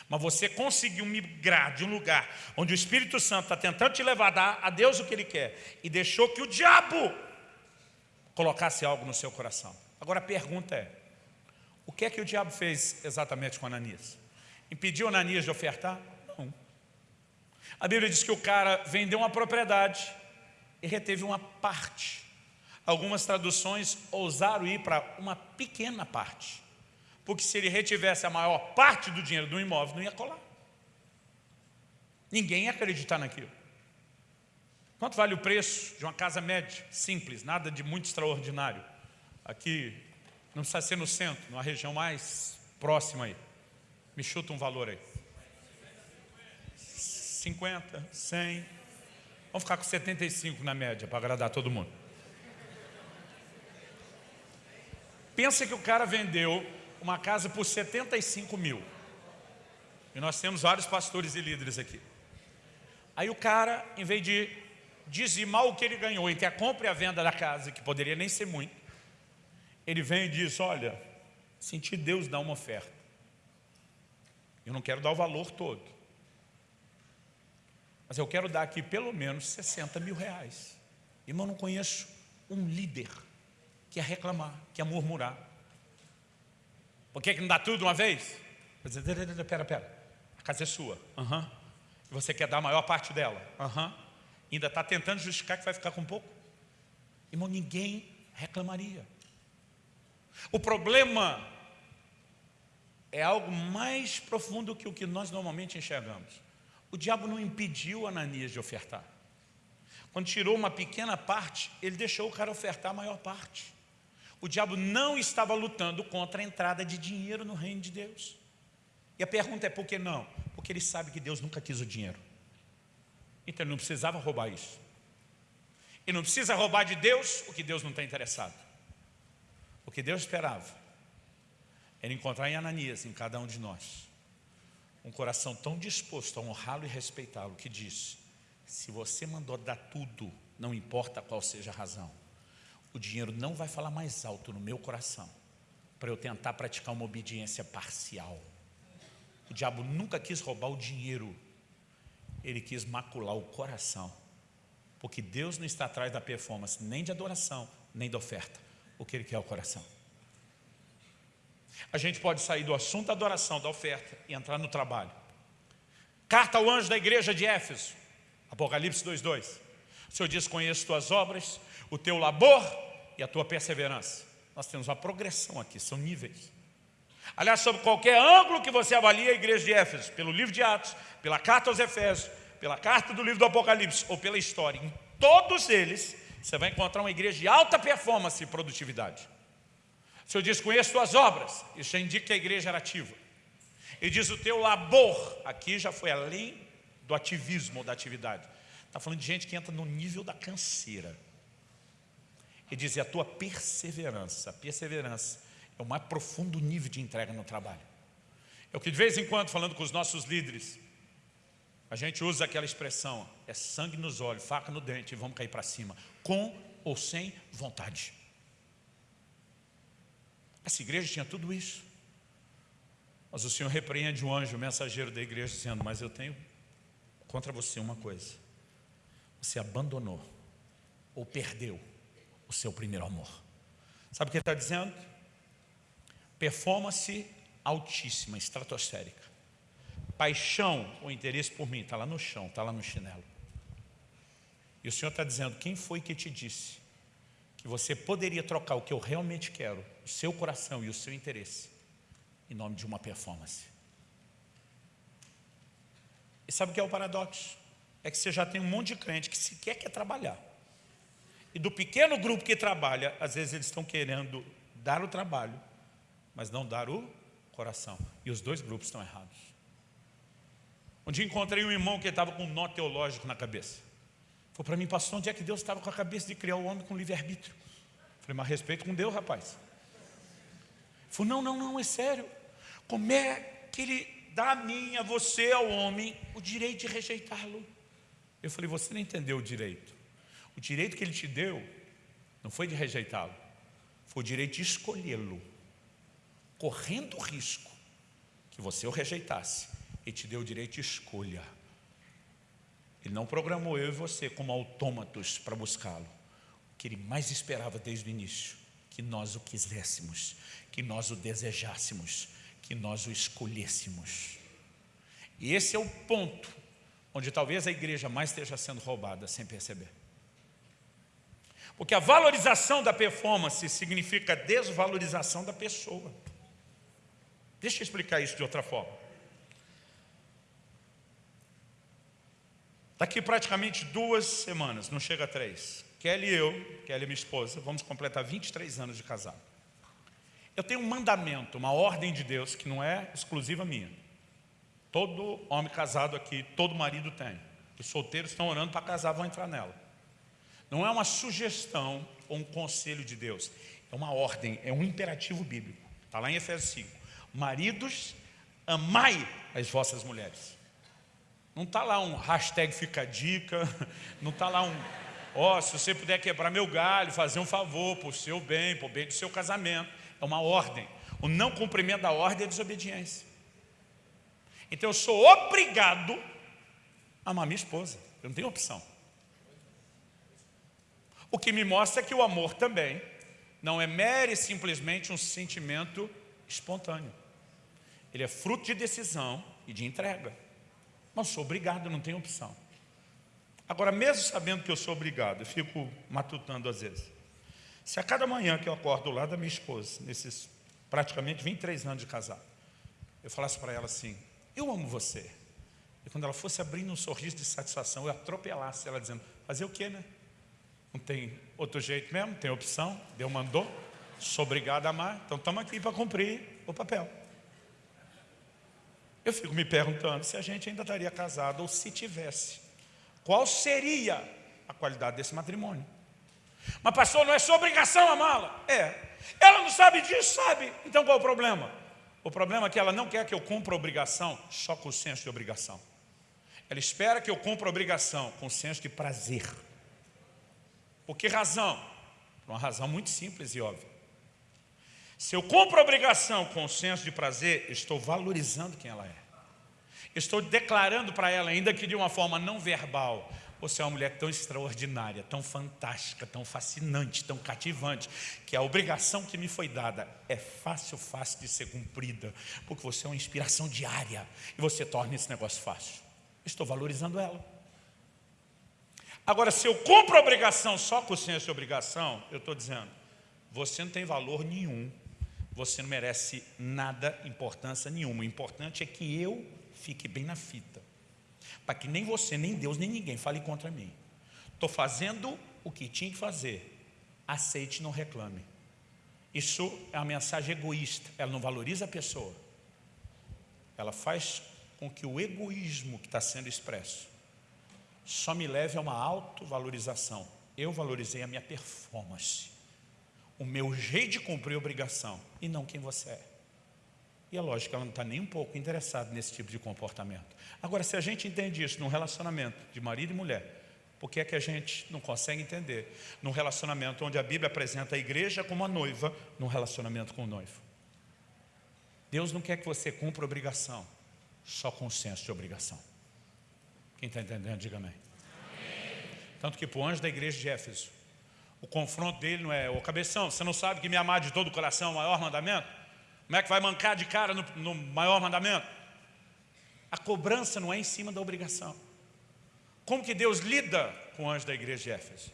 Mas você conseguiu migrar de um lugar onde o Espírito Santo está tentando te levar a dar a Deus o que Ele quer e deixou que o diabo colocasse algo no seu coração. Agora a pergunta é, o que é que o diabo fez exatamente com Ananias? Impediu Ananias de ofertar? Não. A Bíblia diz que o cara vendeu uma propriedade e reteve uma parte. Algumas traduções ousaram ir para uma pequena parte. Porque se ele retivesse a maior parte do dinheiro do imóvel, não ia colar. Ninguém ia acreditar naquilo. Quanto vale o preço de uma casa média, simples, nada de muito extraordinário? Aqui, não precisa ser no centro, numa região mais próxima aí. Me chuta um valor aí. 50, 100. Vamos ficar com 75 na média para agradar todo mundo. Pensa que o cara vendeu uma casa por 75 mil. E nós temos vários pastores e líderes aqui. Aí o cara, em vez de dizimar o que ele ganhou entre a compra e a venda da casa, que poderia nem ser muito, ele vem e diz, olha, senti Deus dar uma oferta. Eu não quero dar o valor todo. Mas eu quero dar aqui pelo menos 60 mil reais. Irmão, não conheço um líder que ia reclamar, que ia murmurar. Por que, que não dá tudo uma vez? Pera, pera, a casa é sua. Uhum. Você quer dar a maior parte dela? Uhum. Ainda está tentando justificar que vai ficar com pouco? Irmão, ninguém reclamaria. O problema é algo mais profundo que o que nós normalmente enxergamos. O diabo não impediu Ananias de ofertar. Quando tirou uma pequena parte, ele deixou o cara ofertar a maior parte. O diabo não estava lutando contra a entrada de dinheiro no reino de Deus. E a pergunta é por que não? Porque ele sabe que Deus nunca quis o dinheiro. Então ele não precisava roubar isso. Ele não precisa roubar de Deus o que Deus não está interessado. O que Deus esperava era encontrar em Ananias, em cada um de nós, um coração tão disposto a honrá-lo e respeitá-lo, que diz, se você mandou dar tudo, não importa qual seja a razão, o dinheiro não vai falar mais alto no meu coração, para eu tentar praticar uma obediência parcial. O diabo nunca quis roubar o dinheiro, ele quis macular o coração, porque Deus não está atrás da performance, nem de adoração, nem da oferta, o que ele quer é o coração. A gente pode sair do assunto da adoração, da oferta e entrar no trabalho. Carta ao anjo da igreja de Éfeso, Apocalipse 2,2. O Senhor diz, conheço tuas obras, o teu labor e a tua perseverança. Nós temos uma progressão aqui, são níveis. Aliás, sobre qualquer ângulo que você avalie a igreja de Éfeso, pelo livro de Atos, pela carta aos Efésios, pela carta do livro do Apocalipse ou pela história, em todos eles, você vai encontrar uma igreja de alta performance e produtividade. O Senhor diz, conheço tuas obras. Isso já indica que a igreja era ativa. Ele diz, o teu labor. Aqui já foi além do ativismo ou da atividade. Está falando de gente que entra no nível da canseira. Ele diz, e a tua perseverança. A perseverança é o mais profundo nível de entrega no trabalho. É o que de vez em quando, falando com os nossos líderes, a gente usa aquela expressão, é sangue nos olhos, faca no dente vamos cair para cima, com ou sem vontade. Essa igreja tinha tudo isso. Mas o Senhor repreende o anjo, o mensageiro da igreja, dizendo, mas eu tenho contra você uma coisa. Você abandonou ou perdeu o seu primeiro amor. Sabe o que ele está dizendo? Performance altíssima, estratosférica. Paixão ou interesse por mim, está lá no chão, está lá no chinelo. E o Senhor está dizendo, quem foi que te disse que você poderia trocar o que eu realmente quero, o seu coração e o seu interesse, em nome de uma performance. E sabe o que é o paradoxo? É que você já tem um monte de crente que sequer quer trabalhar. E do pequeno grupo que trabalha, às vezes eles estão querendo dar o trabalho, mas não dar o coração. E os dois grupos estão errados. Um dia encontrei um irmão que estava com um nó teológico na cabeça. Falou para mim, pastor, onde é que Deus estava com a cabeça de criar o homem com livre-arbítrio? Falei, mas respeito com Deus, rapaz. Falou, não, não, não, é sério. Como é que ele dá a mim, a você, ao homem, o direito de rejeitá-lo? Eu falei, você não entendeu o direito. O direito que ele te deu não foi de rejeitá-lo, foi o direito de escolhê-lo, correndo o risco que você o rejeitasse. Ele te deu o direito de escolha. Ele não programou eu e você como autômatos para buscá-lo. O que ele mais esperava desde o início, que nós o quiséssemos, que nós o desejássemos, que nós o escolhêssemos. E esse é o ponto onde talvez a igreja mais esteja sendo roubada sem perceber. Porque a valorização da performance significa desvalorização da pessoa. Deixa eu explicar isso de outra forma. Daqui praticamente duas semanas, não chega a três, Kelly e eu, Kelly minha esposa, vamos completar 23 anos de casado. Eu tenho um mandamento, uma ordem de Deus que não é exclusiva minha. Todo homem casado aqui, todo marido tem. Os solteiros estão orando para casar, vão entrar nela. Não é uma sugestão ou um conselho de Deus. É uma ordem, é um imperativo bíblico. Está lá em Efésios 5. Maridos, amai as vossas mulheres. Não está lá um hashtag fica dica, [LAUGHS] não está lá um, ó, oh, se você puder quebrar meu galho, fazer um favor por seu bem, por bem do seu casamento. É uma ordem. O não cumprimento da ordem é desobediência. Então eu sou obrigado a amar minha esposa. Eu não tenho opção. O que me mostra que o amor também não é mere simplesmente um sentimento espontâneo. Ele é fruto de decisão e de entrega. Não sou obrigado, não tenho opção. Agora, mesmo sabendo que eu sou obrigado, eu fico matutando às vezes. Se a cada manhã que eu acordo do lado da minha esposa, nesses praticamente 23 anos de casado, eu falasse para ela assim, eu amo você. E quando ela fosse abrindo um sorriso de satisfação, eu atropelasse ela dizendo, fazer o quê, né? Não tem outro jeito mesmo, tem opção, Deus mandou, sou obrigado a amar, então estamos aqui para cumprir o papel. Eu fico me perguntando se a gente ainda estaria casado ou se tivesse. Qual seria a qualidade desse matrimônio? Mas pastor, não é sua obrigação amá-la. É. Ela não sabe disso, sabe? Então qual o problema? O problema é que ela não quer que eu cumpra obrigação só com o senso de obrigação. Ela espera que eu cumpra obrigação com o senso de prazer. Por que razão? Por uma razão muito simples e óbvia. Se eu cumpro a obrigação com o senso de prazer, estou valorizando quem ela é. Estou declarando para ela, ainda que de uma forma não verbal, você é uma mulher tão extraordinária, tão fantástica, tão fascinante, tão cativante, que a obrigação que me foi dada é fácil, fácil de ser cumprida, porque você é uma inspiração diária e você torna esse negócio fácil. Estou valorizando ela. Agora, se eu cumpro a obrigação só com o senso de obrigação, eu estou dizendo, você não tem valor nenhum, você não merece nada, importância nenhuma. O importante é que eu fique bem na fita, para que nem você, nem Deus, nem ninguém fale contra mim. Estou fazendo o que tinha que fazer, aceite, não reclame. Isso é uma mensagem egoísta, ela não valoriza a pessoa. Ela faz com que o egoísmo que está sendo expresso só me leve a uma autovalorização. Eu valorizei a minha performance, o meu jeito de cumprir obrigação e não quem você é. E é lógico que ela não está nem um pouco interessada nesse tipo de comportamento. Agora, se a gente entende isso num relacionamento de marido e mulher, por que é que a gente não consegue entender num relacionamento onde a Bíblia apresenta a igreja como a noiva, num relacionamento com o noivo? Deus não quer que você cumpra obrigação, só com senso de obrigação. Quem está entendendo, diga amém. amém. Tanto que para o anjo da igreja de Éfeso, o confronto dele não é, ô cabeção, você não sabe que me amar de todo o coração é o maior mandamento? Como é que vai mancar de cara no, no maior mandamento? A cobrança não é em cima da obrigação. Como que Deus lida com o anjo da igreja de Éfeso?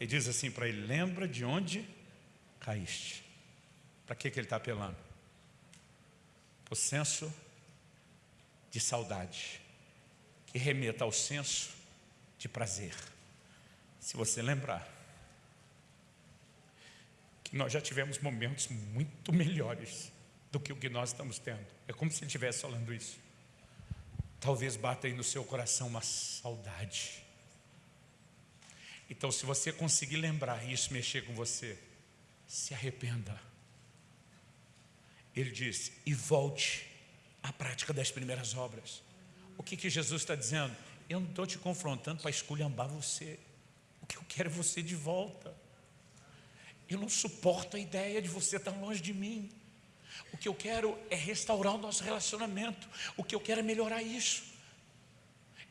Ele diz assim para ele, lembra de onde caíste. Para que, que ele está apelando? O senso de saudade que remeta ao senso de prazer. Se você lembrar nós já tivemos momentos muito melhores do que o que nós estamos tendo. É como se ele estivesse falando isso. Talvez bata aí no seu coração uma saudade. Então, se você conseguir lembrar isso mexer com você, se arrependa. Ele diz, e volte à prática das primeiras obras. O que, que Jesus está dizendo? Eu não estou te confrontando para esculhambar você. O que eu quero é você de volta. Eu não suporto a ideia de você estar longe de mim. O que eu quero é restaurar o nosso relacionamento. O que eu quero é melhorar isso.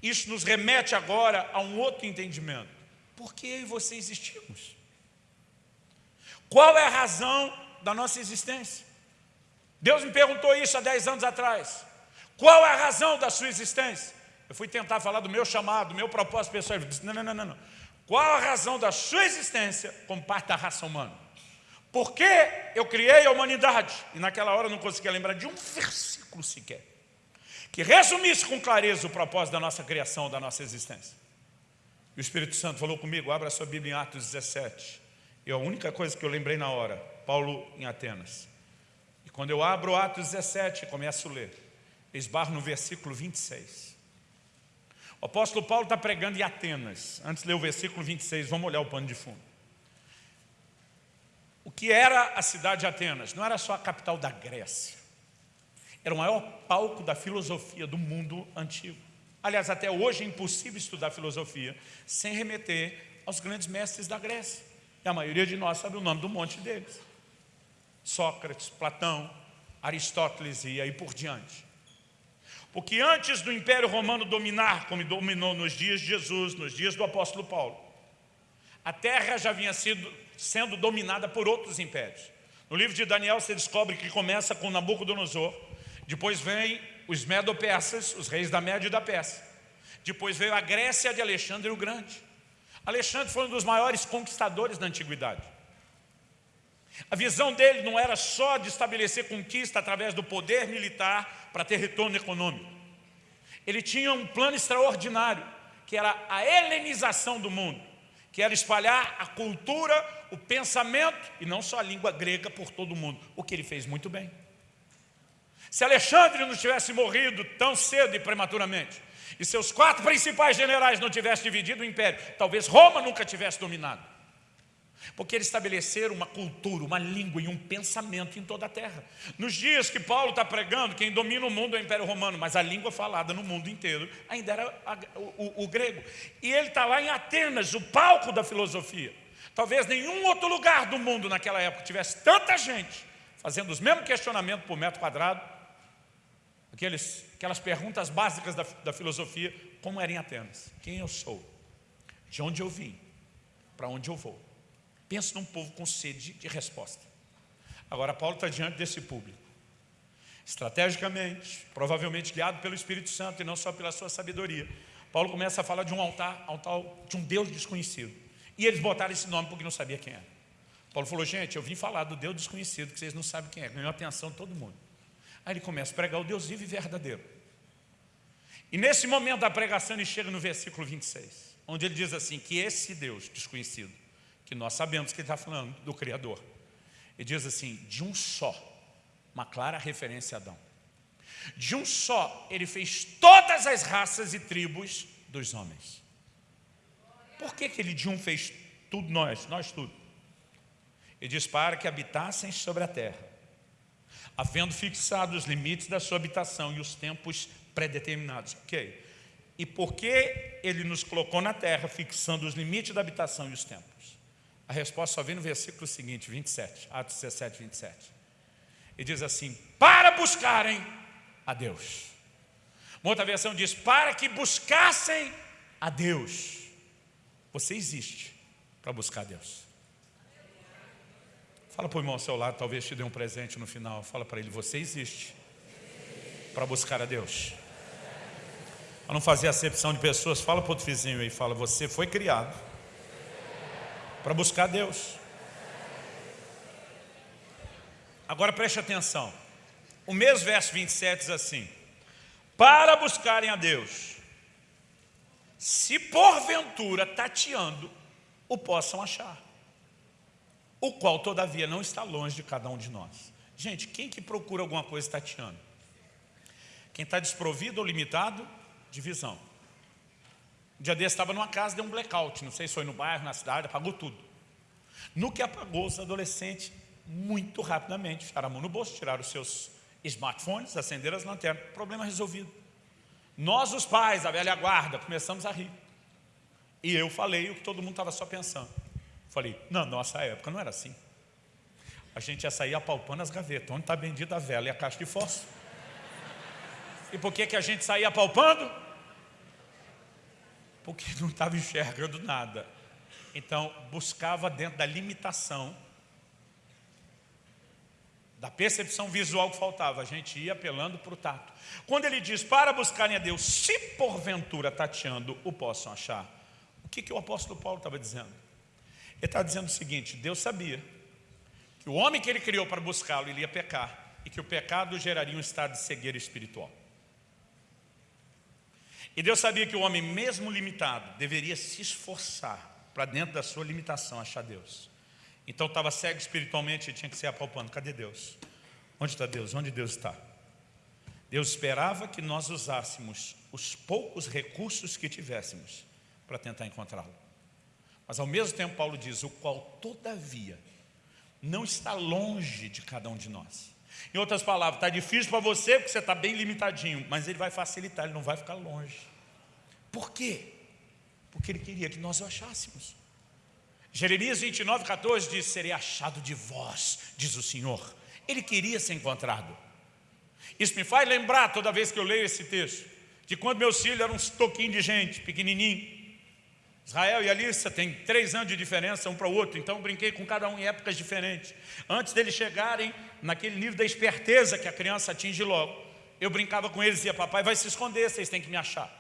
Isso nos remete agora a um outro entendimento. Por que eu e você existimos? Qual é a razão da nossa existência? Deus me perguntou isso há 10 anos atrás. Qual é a razão da sua existência? Eu fui tentar falar do meu chamado, do meu propósito pessoal. Ele disse, não, não, não, não. Qual a razão da sua existência como parte da raça humana? Por que eu criei a humanidade? E naquela hora eu não conseguia lembrar de um versículo sequer. Que resumisse com clareza o propósito da nossa criação, da nossa existência. E o Espírito Santo falou comigo, abra sua Bíblia em Atos 17. E a única coisa que eu lembrei na hora, Paulo em Atenas. E quando eu abro Atos 17 e começo a ler, esbarro no versículo 26. O apóstolo Paulo está pregando em Atenas. Antes de ler o versículo 26, vamos olhar o pano de fundo. O que era a cidade de Atenas? Não era só a capital da Grécia. Era o maior palco da filosofia do mundo antigo. Aliás, até hoje é impossível estudar filosofia sem remeter aos grandes mestres da Grécia. E a maioria de nós sabe o nome do monte deles. Sócrates, Platão, Aristóteles e aí por diante. Porque antes do Império Romano dominar, como dominou nos dias de Jesus, nos dias do apóstolo Paulo, a terra já vinha sido, sendo dominada por outros impérios. No livro de Daniel você descobre que começa com Nabucodonosor, depois vem os Medo-Persas, os reis da Média e da Pérsia. Depois veio a Grécia de Alexandre o Grande. Alexandre foi um dos maiores conquistadores da antiguidade. A visão dele não era só de estabelecer conquista através do poder militar para ter retorno econômico. Ele tinha um plano extraordinário, que era a helenização do mundo, que era espalhar a cultura, o pensamento, e não só a língua grega por todo o mundo, o que ele fez muito bem. Se Alexandre não tivesse morrido tão cedo e prematuramente, e seus quatro principais generais não tivessem dividido o império, talvez Roma nunca tivesse dominado. Porque eles estabeleceram uma cultura, uma língua e um pensamento em toda a terra. Nos dias que Paulo está pregando, quem domina o mundo é o Império Romano, mas a língua falada no mundo inteiro ainda era a, o, o, grego. E ele está lá em Atenas, o palco da filosofia. Talvez nenhum outro lugar do mundo naquela época tivesse tanta gente fazendo os mesmos questionamentos por metro quadrado, aqueles, aquelas perguntas básicas da, da filosofia, como era em Atenas. Quem eu sou? De onde eu vim? Para onde eu vou? Pensa num povo com sede de resposta. Agora, Paulo está diante desse público. Estrategicamente, provavelmente guiado pelo Espírito Santo e não só pela sua sabedoria, Paulo começa a falar de um altar, altar de um Deus desconhecido. E eles botaram esse nome porque não sabia quem era. Paulo falou, gente, eu vim falar do Deus desconhecido, que vocês não sabem quem é. Ganhou atenção de todo mundo. Aí ele começa a pregar o Deus vivo e verdadeiro. E nesse momento da pregação ele chega no versículo 26, onde ele diz assim, que esse Deus desconhecido que nós sabemos que ele está falando do Criador. Ele diz assim, de um só, uma clara referência a Adão. De um só, ele fez todas as raças e tribos dos homens. Por que, que ele de um fez tudo nós, nós tudo? Ele diz para que habitassem sobre a terra, havendo fixado os limites da sua habitação e os tempos predeterminados. Ok. E porque ele nos colocou na terra, fixando os limites da habitação e os tempos? A resposta só vem no versículo seguinte, 27, Atos 17, 27. E diz assim, para buscarem a Deus. Uma outra versão diz, para que buscassem a Deus. Você existe para buscar a Deus. Fala para o irmão ao seu lado, talvez te dê um presente no final. Fala para ele, você existe para buscar a Deus. Para não fazer acepção de pessoas, fala para o outro vizinho aí, fala, você foi criado para buscar Deus. Agora preste atenção. O mesmo verso 27 diz assim: Para buscarem a Deus, se porventura tateando o possam achar, o qual todavia não está longe de cada um de nós. Gente, quem que procura alguma coisa tateando? Quem está desprovido ou limitado de visão. Um dia desse estava numa casa, deu um blackout, não sei se foi no bairro, na cidade, apagou tudo. No que apagou, os adolescentes, muito rapidamente, ficaram a mão no bolso, tiraram os seus smartphones, acenderam as lanternas, problema resolvido. Nós, os pais, a velha guarda, começamos a rir. E eu falei o que todo mundo estava só pensando. Falei, na nossa época não era assim. A gente ia sair apalpando as gavetas. Onde está bendita a vela e a caixa de fósforo? E por que, que a gente saía apalpando? Porque [LAUGHS] não estava enxergando nada. Então, buscava dentro da limitação da percepção visual que faltava, a gente ia apelando para o tato. Quando ele diz, para buscarem a Deus, se porventura tateando o possam achar, o que, que o apóstolo Paulo estava dizendo? Ele estava dizendo o seguinte, Deus sabia que o homem que ele criou para buscá-lo, ele ia pecar, e que o pecado geraria um estado de cegueira espiritual. E Deus sabia que o homem, mesmo limitado, deveria se esforçar para dentro da sua limitação achar Deus. Então estava cego espiritualmente e tinha que ser apalpando. Cadê Deus? Onde está Deus? Onde Deus está? Deus esperava que nós usássemos os poucos recursos que tivéssemos para tentar encontrá-lo. Mas ao mesmo tempo Paulo diz, o qual todavia não está longe de cada um de nós. Em outras palavras, está difícil para você porque você está bem limitadinho, mas ele vai facilitar, ele não vai ficar longe. Por quê? Porque ele queria que nós o achássemos. Jeremias 29, 14 diz, serei achado de vós, diz o Senhor. Ele queria ser encontrado. Isso me faz lembrar, toda vez que eu leio esse texto, de quando meus filhos eram uns toquinhos de gente, pequenininho. Israel e Alissa têm três anos de diferença um para o outro, então brinquei com cada um em épocas diferentes. Antes deles chegarem naquele nível da esperteza que a criança atinge logo, eu brincava com eles e dizia, papai vai se esconder, vocês têm que me achar.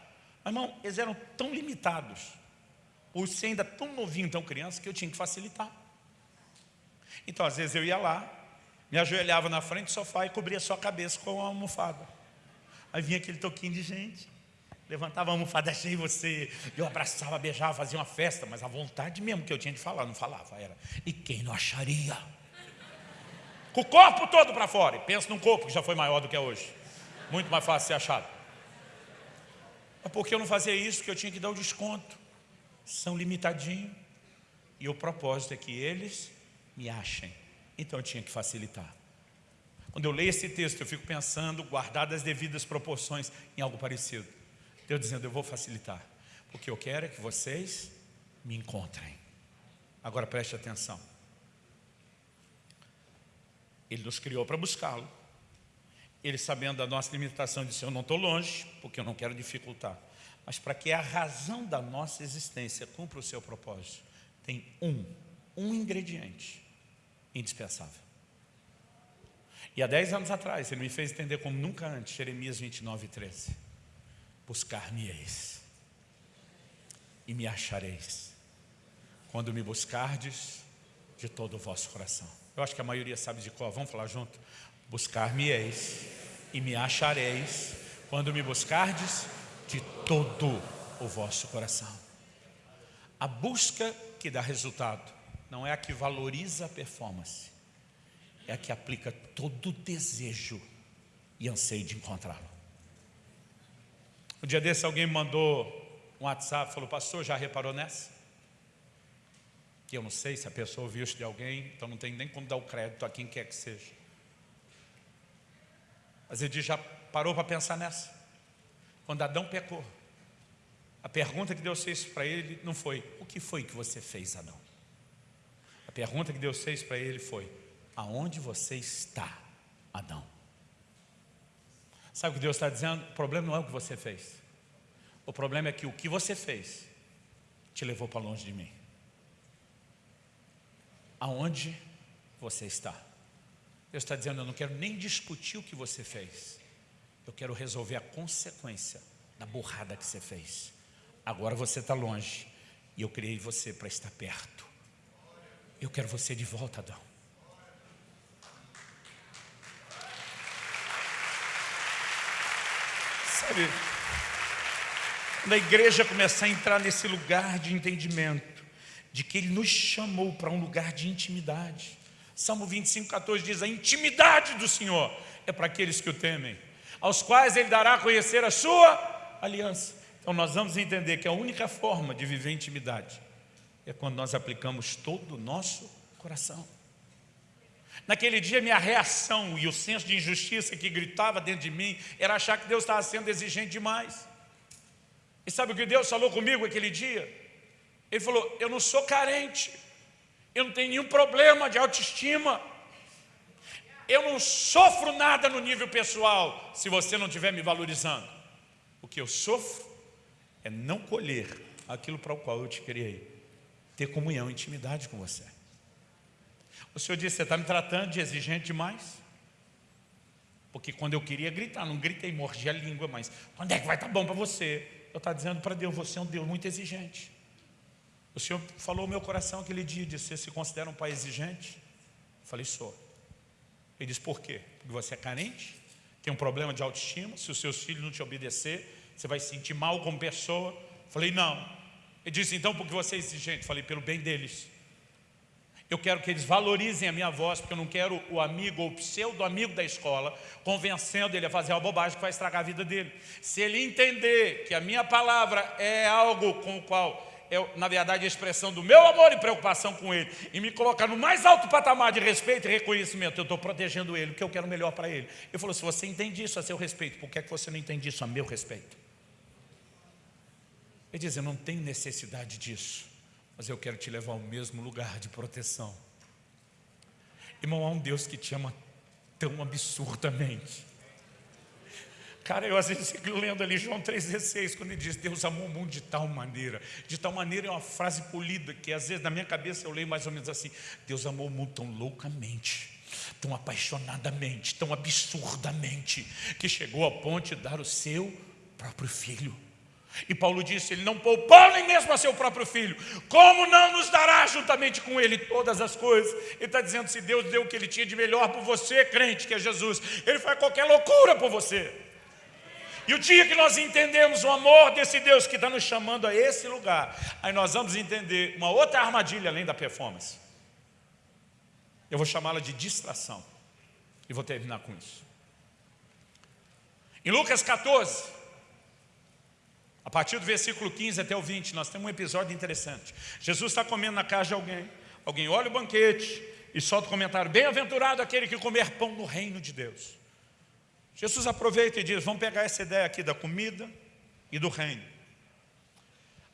Mas, irmão, eles eram tão limitados por ser ainda tão novinho, tão criança, que eu tinha que facilitar. Então, às vezes eu ia lá, me ajoelhava na frente do sofá e cobria sua cabeça com uma almofada. Aí vinha aquele toquinho de gente, levantava a almofada, [LAUGHS] achei você, eu abraçava, beijava, fazia uma festa, mas a vontade mesmo que eu tinha de falar, não falava, era, e quem não acharia? Com o corpo todo para fora, e pensa num corpo que já foi maior do que é hoje, muito mais fácil ser achado. Mas porque eu não fazia isso, porque eu tinha que dar o desconto são limitadinhos. E o propósito é que eles me achem. Então eu tinha que facilitar. Quando eu leio esse texto, eu fico pensando, guardadas as devidas proporções, em algo parecido. Deus dizendo, eu vou facilitar. Porque eu quero é que vocês me encontrem. Agora preste atenção. Ele nos criou para buscá-lo. Ele sabendo da nossa limitação, disse, eu não estou longe, porque eu não quero dificultar mas para que a razão da nossa existência cumpra o seu propósito, tem um, um ingrediente indispensável. E há dez anos atrás, ele me fez entender como nunca antes, Jeremias 29, 13. Buscar-me-eis e me achareis, quando me buscardes de todo o vosso coração. Eu acho que a maioria sabe de qual, vamos falar junto? Buscar-me-eis e me achareis, quando me buscardes de todo o vosso coração. A busca que dá resultado não é a que valoriza a performance, é a que aplica todo o desejo e anseio de encontrá-lo. Um dia desse alguém me mandou um WhatsApp, falou, pastor, já reparou nessa? Que eu não sei se a pessoa ouviu isso de alguém, então não tem nem como dar o crédito a quem quer que seja. Mas ele diz, já parou para pensar nessa? Quando Adão pecou, a pergunta que Deus fez para ele não foi, o que foi que você fez, Adão? A pergunta que Deus fez para ele foi, aonde você está, Adão? Sabe o que Deus está dizendo? O problema não é o que você fez. O problema é que o que você fez te levou para longe de mim. Aonde você está? Deus está dizendo, eu não quero nem discutir o que você fez. Eu quero resolver a consequência da burrada que você fez. Agora você está longe. E eu criei você para estar perto. Eu quero você de volta, Adão. Sabe? Quando a igreja começar a entrar nesse lugar de entendimento, de que Ele nos chamou para um lugar de intimidade. Salmo 25, 14 diz, a intimidade do Senhor é para aqueles que o temem, aos quais Ele dará a conhecer a sua aliança. Então nós vamos entender que a única forma de viver intimidade é quando nós aplicamos todo o nosso coração. Naquele dia, minha reação e o senso de injustiça que gritava dentro de mim era achar que Deus estava sendo exigente demais. E sabe o que Deus falou comigo aquele dia? Ele falou: Eu não sou carente, eu não tenho nenhum problema de autoestima, eu não sofro nada no nível pessoal se você não estiver me valorizando. O que eu sofro é não colher aquilo para o qual eu te criei, ter comunhão, intimidade com você. O Senhor disse, você está me tratando de exigente demais? Porque quando eu queria gritar, não gritei, mordi a língua, mas quando é que vai estar tá bom para você? Eu estava dizendo para Deus, você é um Deus muito exigente. O Senhor falou no meu coração aquele dia, disse, você se considera um pai exigente? Eu falei, sou. Ele disse, por quê? Porque você é carente, tem um problema de autoestima, se os seus filhos não te obedecer, você vai se sentir mal como pessoa. Eu falei, não. Ele disse, então, porque você é exigente? Eu falei, pelo bem deles. Eu quero que eles valorizem a minha voz, porque eu não quero o amigo ou o pseudo-amigo da escola convencendo ele a fazer uma bobagem que vai estragar a vida dele. Se ele entender que a minha palavra é algo com o qual é, na verdade, a expressão do meu amor e preocupação com ele, e me colocar no mais alto patamar de respeito e reconhecimento, eu estou protegendo ele, porque eu quero o melhor para ele. Ele falou, se você entende isso a seu respeito, por que, é que você não entende isso a meu respeito? Ele diz, eu não tenho necessidade disso mas eu quero te levar ao mesmo lugar de proteção. Irmão, há um Deus que te ama tão absurdamente. Cara, eu às vezes fico lendo ali João 3,16, quando ele diz, Deus amou o mundo de tal maneira. De tal maneira é uma frase polida, que às vezes na minha cabeça eu leio mais ou menos assim, Deus amou o mundo tão loucamente, tão apaixonadamente, tão absurdamente, que chegou ao ponto de dar o seu próprio filho. E Paulo disse, ele não poupou nem mesmo a seu próprio filho, como não nos dará juntamente com ele todas as coisas? Ele está dizendo, se Deus deu o que ele tinha de melhor por você, crente, que é Jesus, ele faz qualquer loucura por você. E o dia que nós entendemos o amor desse Deus que está nos chamando a esse lugar, aí nós vamos entender uma outra armadilha além da performance. Eu vou chamá-la de distração. E vou terminar com isso. Em Lucas 14, a partir do versículo 15 até o 20, nós temos um episódio interessante. Jesus está comendo na casa de alguém, alguém olha o banquete e solta o comentário, bem-aventurado aquele que comer pão no reino de Deus. Jesus aproveita e diz, vamos pegar essa ideia aqui da comida e do reino.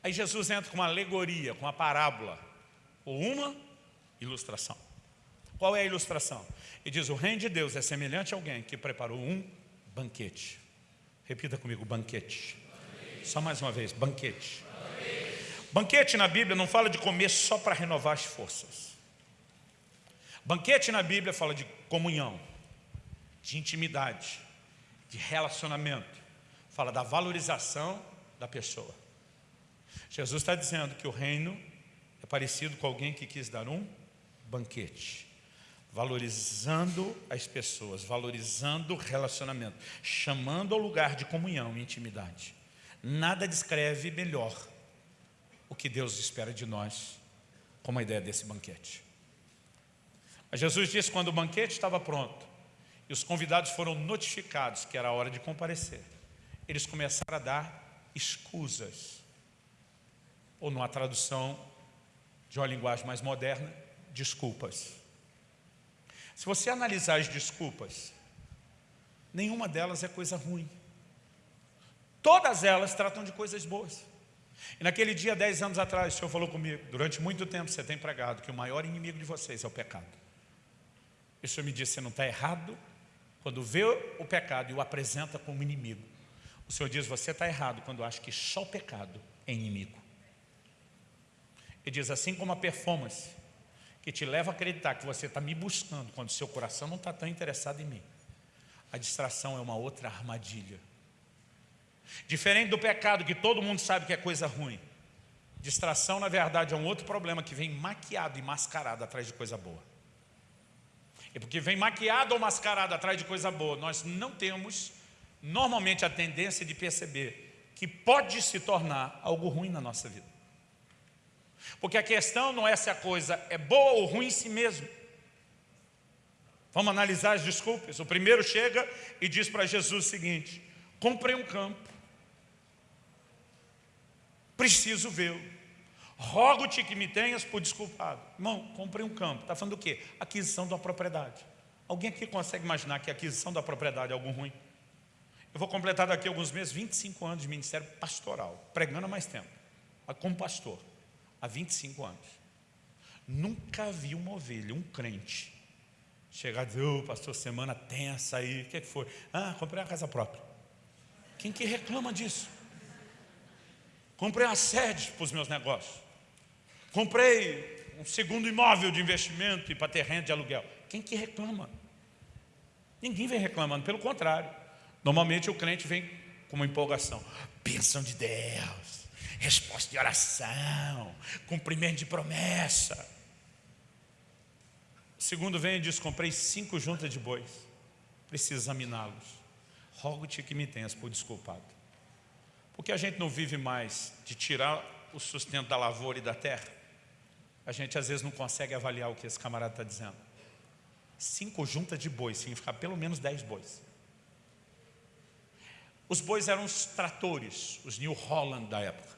Aí Jesus entra com uma alegoria, com uma parábola, ou uma ilustração. Qual é a ilustração? Ele diz, o reino de Deus é semelhante a alguém que preparou um banquete. Repita comigo, banquete. Só mais uma vez, banquete. Banquete na Bíblia não fala de comer só para renovar as forças. Banquete na Bíblia fala de comunhão, de intimidade, de relacionamento. Fala da valorização da pessoa. Jesus está dizendo que o reino é parecido com alguém que quis dar um banquete. Valorizando as pessoas, valorizando o relacionamento, chamando ao lugar de comunhão e intimidade. Nada descreve melhor o que Deus espera de nós como a ideia desse banquete. Mas Jesus disse quando o banquete estava pronto e os convidados foram notificados que era a hora de comparecer, eles começaram a dar escusas, ou numa tradução de uma linguagem mais moderna, desculpas. Se você analisar as desculpas, nenhuma delas é coisa ruim. Todas elas tratam de coisas boas. E naquele dia, dez anos atrás, o Senhor falou comigo, durante muito tempo você tem pregado que o maior inimigo de vocês é o pecado. E o Senhor me disse, você não está errado quando vê o pecado e o apresenta como inimigo. O Senhor diz, você está errado quando acha que só o pecado é inimigo. Ele diz, assim como a performance, que te leva a acreditar que você está me buscando quando seu coração não está tão interessado em mim. A distração é uma outra armadilha Diferente do pecado, que todo mundo sabe que é coisa ruim. Distração, na verdade, é um outro problema que vem maquiado e mascarado atrás de coisa boa. E porque vem maquiado ou mascarado atrás de coisa boa, nós não temos normalmente a tendência de perceber que pode se tornar algo ruim na nossa vida. Porque a questão não é se a coisa é boa ou ruim em si mesmo. Vamos analisar as desculpas. O primeiro chega e diz para Jesus o seguinte, comprei um campo, preciso vê-lo. Rogo-te que me tenhas por desculpado. Irmão, comprei um campo. Está falando do quê? Aquisição de uma propriedade. Alguém aqui consegue imaginar que a aquisição da propriedade é algo ruim? Eu vou completar daqui a alguns meses 25 anos de ministério pastoral, pregando há mais tempo, como pastor, há 25 anos. Nunca vi uma ovelha, um crente, chegar e dizer, ô oh, pastor, semana tensa aí, o que, é que foi? Ah, comprei uma casa própria. Quem que reclama disso? Comprei uma sede para os meus negócios. Comprei um segundo imóvel de investimento e para ter renda de aluguel. Quem que reclama? Ninguém vem reclamando, pelo contrário. Normalmente o crente vem com uma empolgação. Bênção de Deus, resposta de oração, cumprimento de promessa. O segundo vem e diz, comprei cinco juntas de bois, preciso examiná-los. Rogo-te que me tenhas por desculpado. Porque a gente não vive mais de tirar o sustento da lavoura e da terra. A gente às vezes não consegue avaliar o que esse camarada está dizendo. Cinco juntas de bois significa pelo menos dez bois. Os bois eram os tratores, os New Holland da época.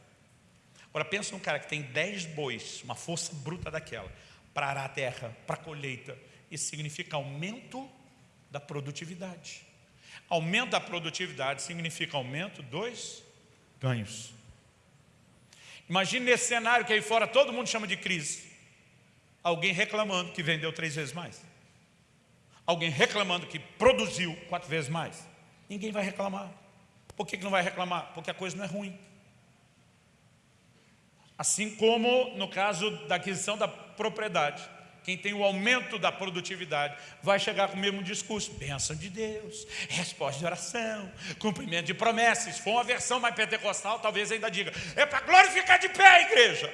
Agora pensa num cara que tem 10 bois, uma força bruta daquela, para arar a terra, para colheita. Isso significa aumento da produtividade. Aumento da produtividade significa aumento dos ganhos. Imagine nesse cenário que aí fora todo mundo chama de crise. Alguém reclamando que vendeu três vezes mais. Alguém reclamando que produziu quatro vezes mais. Ninguém vai reclamar. Por que, não vai reclamar? Porque a coisa não é ruim. Assim como no caso da aquisição da propriedade. Quem tem o aumento da produtividade vai chegar com o mesmo discurso. Bênção de Deus, resposta de oração, cumprimento de promessas. Se for uma versão mais pentecostal, talvez ainda diga, é para glorificar de pé a igreja.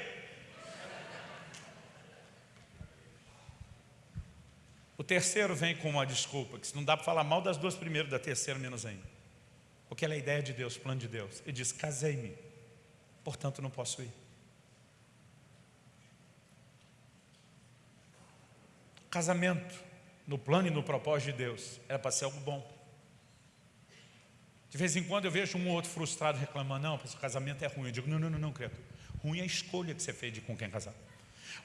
O terceiro vem com uma desculpa, que não dá para falar mal das duas primeiras, da terceira menos ainda. Porque ela é a ideia de Deus, plano de Deus. Ele diz, casei-me, portanto não posso ir. Casamento, no plano e no propósito de Deus, era para ser algo bom. De vez em quando eu vejo um ou outro frustrado reclamando, não, o casamento é ruim. Eu digo, não, não, não, não, criatura. Ruim é a escolha que você fez de com quem casar.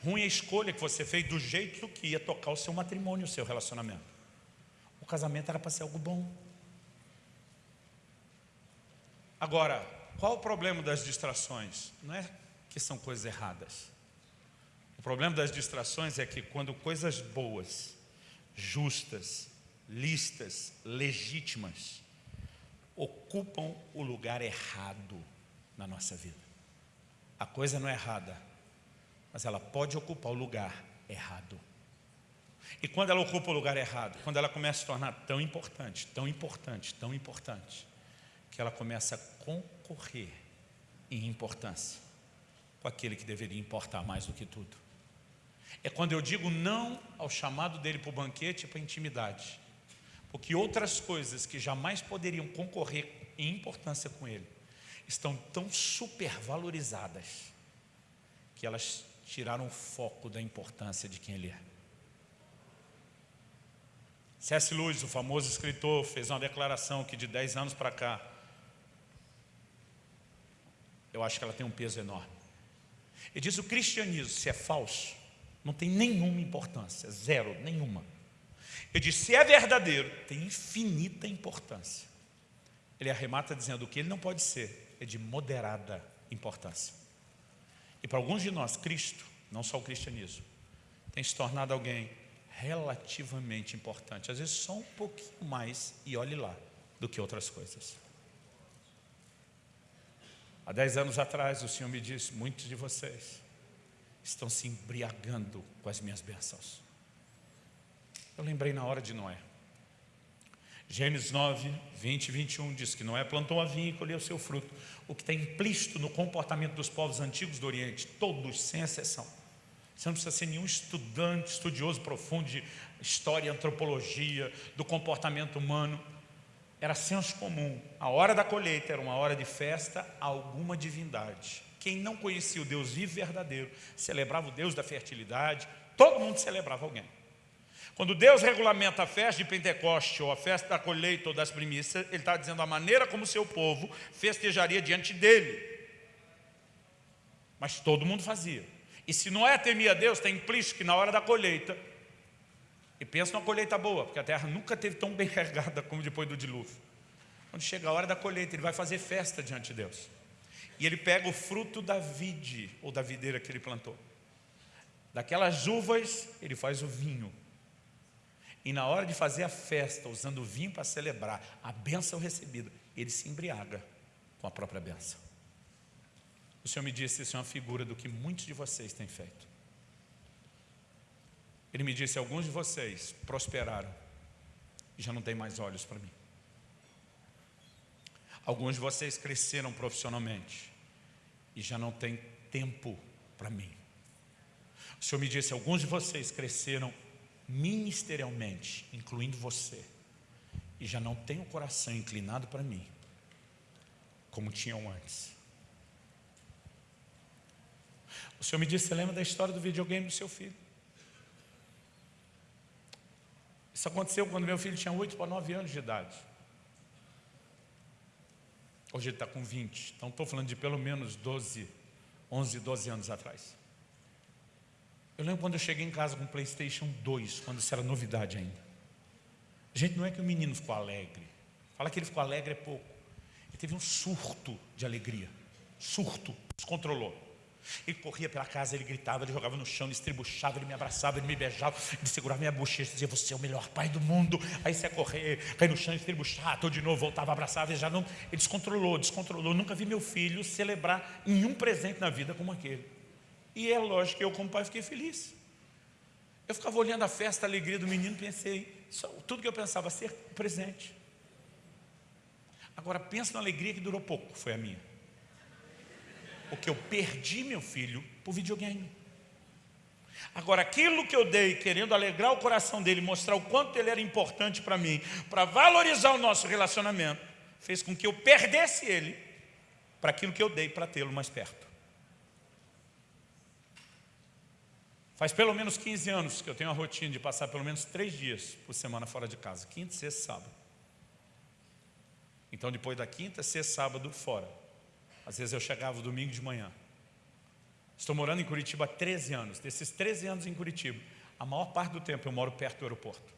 Ruim é a escolha que você fez do jeito que ia tocar o seu matrimônio, o seu relacionamento. O casamento era para ser algo bom. Agora, qual o problema das distrações? Não é que são coisas erradas. O problema das distrações é que quando coisas boas, justas, listas, legítimas, ocupam o lugar errado na nossa vida. A coisa não é errada, mas ela pode ocupar o lugar errado. E quando ela ocupa o lugar errado, quando ela começa a se tornar tão importante, tão importante, tão importante, que ela começa a concorrer em importância com aquele que deveria importar mais do que tudo. É quando eu digo não ao chamado dele para o banquete e para a intimidade. Porque outras coisas que jamais poderiam concorrer em importância com ele, estão tão supervalorizadas, que elas tiraram o foco da importância de quem ele é. C.S. Lewis, o famoso escritor, fez uma declaração que de 10 anos para cá, eu acho que ela tem um peso enorme. Ele diz o cristianismo, se é falso, não tem nenhuma importância, zero, nenhuma. Ele diz, se é verdadeiro, tem infinita importância. Ele arremata dizendo que ele não pode ser, é de moderada importância. E para alguns de nós, Cristo, não só o cristianismo, tem se tornado alguém relativamente importante, às vezes só um pouquinho mais, e olhe lá, do que outras coisas. Há dez anos atrás o Senhor me disse, muitos de vocês estão se embriagando com as minhas bênçãos. Eu lembrei na hora de Noé. Gênesis 9, 20 e 21 diz que Noé plantou a vinha e colheu seu fruto. O que está implícito no comportamento dos povos antigos do Oriente, todos, sem exceção. Você não precisa ser nenhum estudante, estudioso profundo de história antropologia, do comportamento humano era senso comum. A hora da colheita era uma hora de festa a alguma divindade. Quem não conhecia o Deus vivo e verdadeiro, celebrava o Deus da fertilidade, todo mundo celebrava alguém. Quando Deus regulamenta a festa de Pentecoste, ou a festa da colheita ou das primícias, Ele está dizendo a maneira como seu povo festejaria diante dEle. Mas todo mundo fazia. E se Noé temia Deus, está implícito que na hora da colheita, e pensa numa colheita boa, porque a terra nunca teve tão bem [LAUGHS] carregada como depois do dilúvio. Quando chega a hora da colheita, ele vai fazer festa diante de Deus. E ele pega o fruto da vide, ou da videira que ele plantou. Daquelas uvas, ele faz o vinho. E na hora de fazer a festa, usando o vinho para celebrar a bênção recebida, ele se embriaga com a própria bênção. O Senhor me disse, isso é uma figura do que muitos de vocês têm feito. Ele me disse, alguns de vocês prosperaram e já não tem mais olhos para mim. Alguns de vocês cresceram profissionalmente e já não tem tempo para mim. O Senhor me disse, alguns de vocês cresceram ministerialmente, incluindo você, e já não tem o coração inclinado para mim, como tinham antes. O Senhor me disse, você lembra da história do videogame do seu filho? Isso aconteceu quando meu filho tinha 8 para 9 anos de idade. Hoje ele está com 20, então estou falando de pelo menos 12, 11, 12 anos atrás. Eu lembro quando eu cheguei em casa com o Playstation 2, quando isso era novidade ainda. Gente, não é que o menino ficou alegre. Fala que ele ficou alegre é pouco. Ele teve um surto de alegria. Surto, descontrolou. Ele corria pela casa, ele gritava, ele jogava no chão, ele estribuchava, ele me abraçava, ele me beijava, ele segurava minha bochecha e dizia, você é o melhor pai do mundo. Aí você ia correr, cair no chão, estribuchar, todo de novo, voltava, abraçava, ele já não. Ele descontrolou, descontrolou. Nunca vi meu filho celebrar nenhum presente na vida como aquele. E é lógico que eu, como pai, fiquei feliz. Eu ficava olhando a festa, a alegria do menino, pensei, só, tudo que eu pensava ser presente. Agora pensa na alegria que durou pouco, foi a minha. Porque eu perdi meu filho por videogame. Agora, aquilo que eu dei, querendo alegrar o coração dele, mostrar o quanto ele era importante para mim, para valorizar o nosso relacionamento, fez com que eu perdesse ele para aquilo que eu dei para tê-lo mais perto. Faz pelo menos 15 anos que eu tenho a rotina de passar pelo menos três dias por semana fora de casa, quinta, sexta sábado. Então, depois da quinta, sexta, sábado, fora. Às vezes eu chegava domingo de manhã. Estou morando em Curitiba há 13 anos. Desses 13 anos em Curitiba, a maior parte do tempo eu moro perto do aeroporto.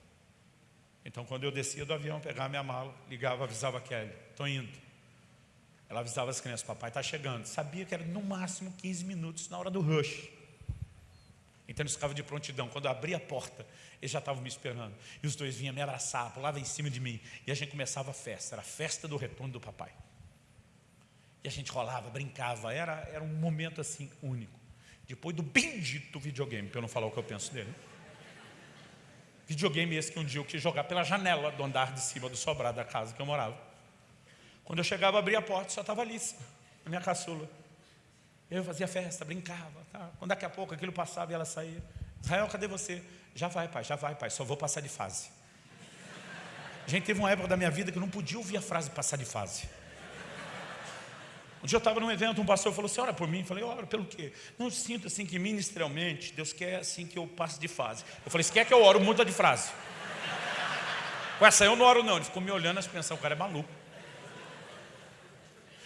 Então, quando eu descia do avião, pegava minha mala, ligava, avisava a Kelly, estou indo. Ela avisava as crianças, papai está chegando. Sabia que era no máximo 15 minutos na hora do rush. Então eles ficavam de prontidão. Quando eu abria a porta, eles já estavam me esperando. E os dois vinham me abraçar, pulavam em cima de mim. E a gente começava a festa. Era a festa do retorno do papai. E a gente rolava, brincava, era, era um momento assim único. Depois do bendito videogame, para eu não falar o que eu penso dele. Videogame esse que um dia eu quis jogar pela janela do andar de cima do sobrado da casa que eu morava. Quando eu chegava, abria a porta, só estava Alice, a minha caçula. Eu fazia festa, brincava. Tá? Quando daqui a pouco aquilo passava e ela saía. Israel, cadê você? Já vai, pai, já vai, pai, só vou passar de fase. Gente, teve uma época da minha vida que eu não podia ouvir a frase passar de fase. Um dia eu estava num evento, um pastor falou, você ora por mim? Eu falei, ora pelo quê? Não, sinto assim que ministerialmente, Deus quer assim que eu passe de fase. Eu falei, se quer que eu oro, muda de frase. [LAUGHS] Com essa eu não oro não. Ele ficou me olhando e pensando, o cara é maluco.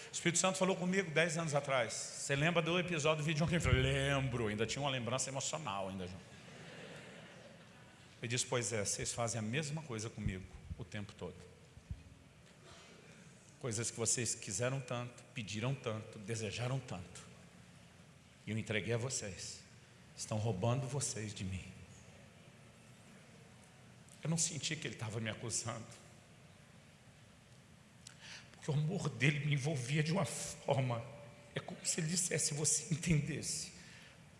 O Espírito Santo falou comigo dez anos atrás. Você lembra do episódio do vídeo? Eu falei, lembro, ainda tinha uma lembrança emocional ainda. Ele disse, pois é, vocês fazem a mesma coisa comigo o tempo todo. Coisas que vocês quiseram tanto, pediram tanto, desejaram tanto. E eu entreguei a vocês. Estão roubando vocês de mim. Eu não senti que ele estava me acusando. Porque o amor dele me envolvia de uma forma. É como se ele dissesse, você entendesse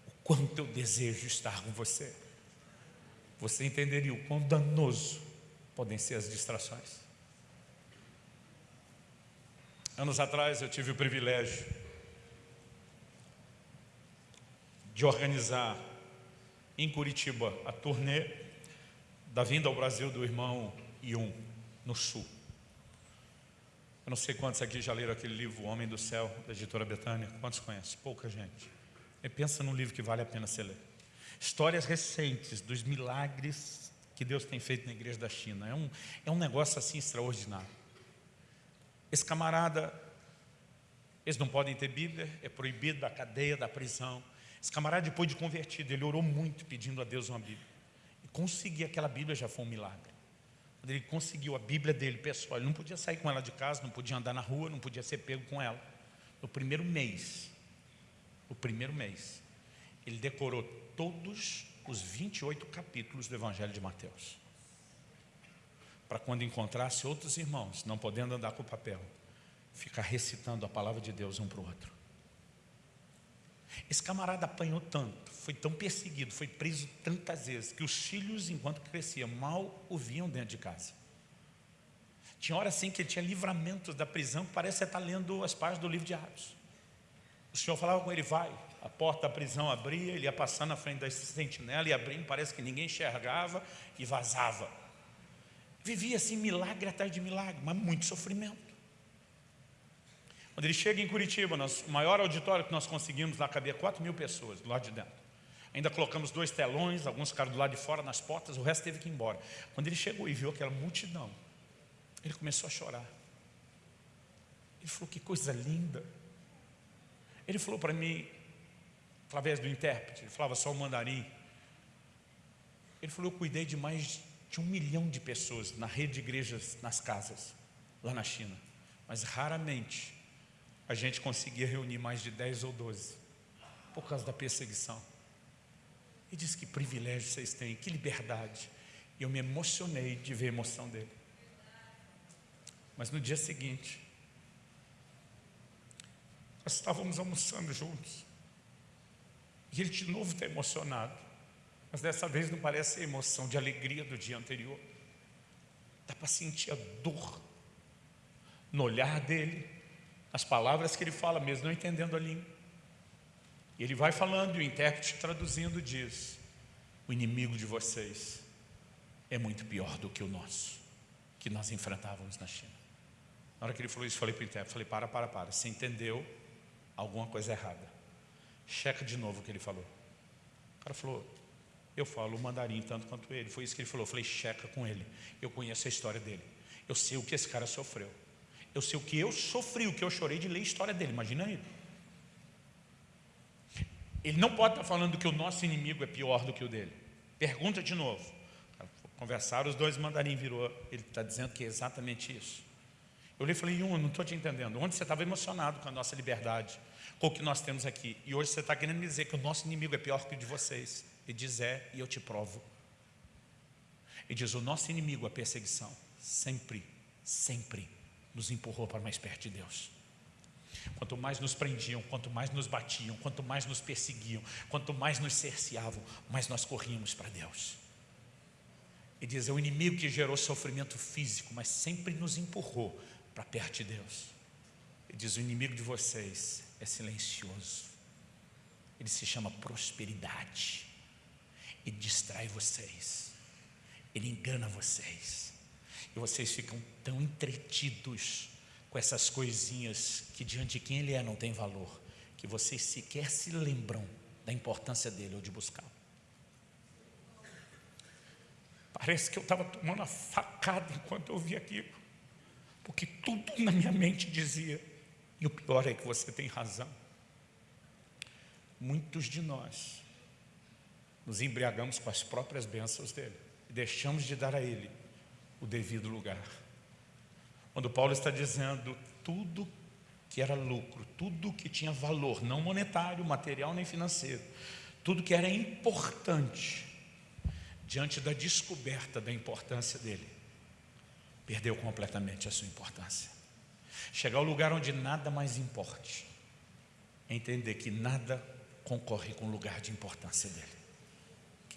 o quanto eu desejo estar com você. Você entenderia o quão danoso podem ser as distrações. Anos atrás eu tive o privilégio de organizar em Curitiba a turnê da vinda ao Brasil do irmão Ion, no sul. Eu não sei quantos aqui já leram aquele livro O Homem do Céu, da editora Betânia. Quantos conhecem? Pouca gente. E pensa num livro que vale a pena ser lido. Histórias recentes dos milagres que Deus tem feito na igreja da China. É um, é um negócio assim extraordinário. Esse camarada, eles não podem ter Bíblia, é proibido da cadeia, da prisão. Esse camarada, depois de convertido, ele orou muito pedindo a Deus uma Bíblia. E conseguir aquela Bíblia já foi um milagre. Quando ele conseguiu a Bíblia dele, pessoal, ele não podia sair com ela de casa, não podia andar na rua, não podia ser pego com ela. No primeiro mês, o primeiro mês, ele decorou todos os 28 capítulos do Evangelho de Mateus. Para quando encontrasse outros irmãos, não podendo andar com o papel, ficar recitando a palavra de Deus um para o outro. Esse camarada apanhou tanto, foi tão perseguido, foi preso tantas vezes, que os filhos, enquanto crescia, mal o viam dentro de casa. Tinha hora assim que ele tinha livramentos da prisão, que parece estar lendo as páginas do livro de Atos. O Senhor falava com ele, vai. A porta da prisão abria, ele ia passando na frente da sentinela e abrindo, parece que ninguém enxergava e vazava. Vivia assim, milagre atrás de milagre, mas muito sofrimento. Quando ele chega em Curitiba, nós, o maior auditório que nós conseguimos lá cabia 4 mil pessoas do lado de dentro. Ainda colocamos dois telões, alguns ficaram do lado de fora nas portas, o resto teve que ir embora. Quando ele chegou e viu aquela multidão, ele começou a chorar. Ele falou, que coisa linda. Ele falou para mim, através do intérprete, ele falava só o mandarim. Ele falou, eu cuidei de mais de um milhão de pessoas na rede de igrejas, nas casas, lá na China. Mas raramente a gente conseguia reunir mais de 10 ou 12, por causa da perseguição. E disse que privilégio vocês têm, que liberdade. E eu me emocionei de ver a emoção dele. Mas no dia seguinte, nós estávamos almoçando juntos. E ele de novo está emocionado. Mas dessa vez não parece a emoção de alegria do dia anterior. Dá para sentir a dor no olhar dele, as palavras que ele fala, mesmo não entendendo a língua. E ele vai falando e o intérprete traduzindo diz, o inimigo de vocês é muito pior do que o nosso, que nós enfrentávamos na China. Na hora que ele falou isso, falei para o intérprete, falei, para, para, para, você entendeu alguma coisa errada. Checa de novo o que ele falou. O cara falou, eu falo o mandarim tanto quanto ele. Foi isso que ele falou. Eu falei, checa com ele. Eu conheço a história dele. Eu sei o que esse cara sofreu. Eu sei o que eu sofri, o que eu chorei de ler a história dele, imagina ele. Ele não pode estar falando que o nosso inimigo é pior do que o dele. Pergunta de novo. Conversaram, os dois mandarim virou. Ele está dizendo que é exatamente isso. Eu lhe falei, um, não estou te entendendo. Onde você estava emocionado com a nossa liberdade, com o que nós temos aqui. E hoje você está querendo me dizer que o nosso inimigo é pior que o de vocês. Ele diz, é, e eu te provo. Ele diz, o nosso inimigo, a perseguição, sempre, sempre nos empurrou para mais perto de Deus. Quanto mais nos prendiam, quanto mais nos batiam, quanto mais nos perseguiam, quanto mais nos cerceavam, mais nós corríamos para Deus. E diz, é o inimigo que gerou sofrimento físico, mas sempre nos empurrou para perto de Deus. Ele diz, o inimigo de vocês é silencioso. Ele se chama prosperidade. Ele distrai vocês. Ele engana vocês e vocês ficam tão entretidos com essas coisinhas que diante de quem ele é não tem valor, que vocês sequer se lembram da importância dele ou de buscá-lo. Parece que eu estava tomando a facada enquanto eu ouvia aquilo, porque tudo na minha mente dizia, e o pior é que você tem razão. Muitos de nós nos embriagamos com as próprias bênçãos dele e deixamos de dar a ele o devido lugar. Quando Paulo está dizendo tudo que era lucro, tudo que tinha valor, não monetário, material nem financeiro, tudo que era importante, diante da descoberta da importância dele, perdeu completamente a sua importância. Chegar ao lugar onde nada mais importe, é entender que nada concorre com o lugar de importância dele.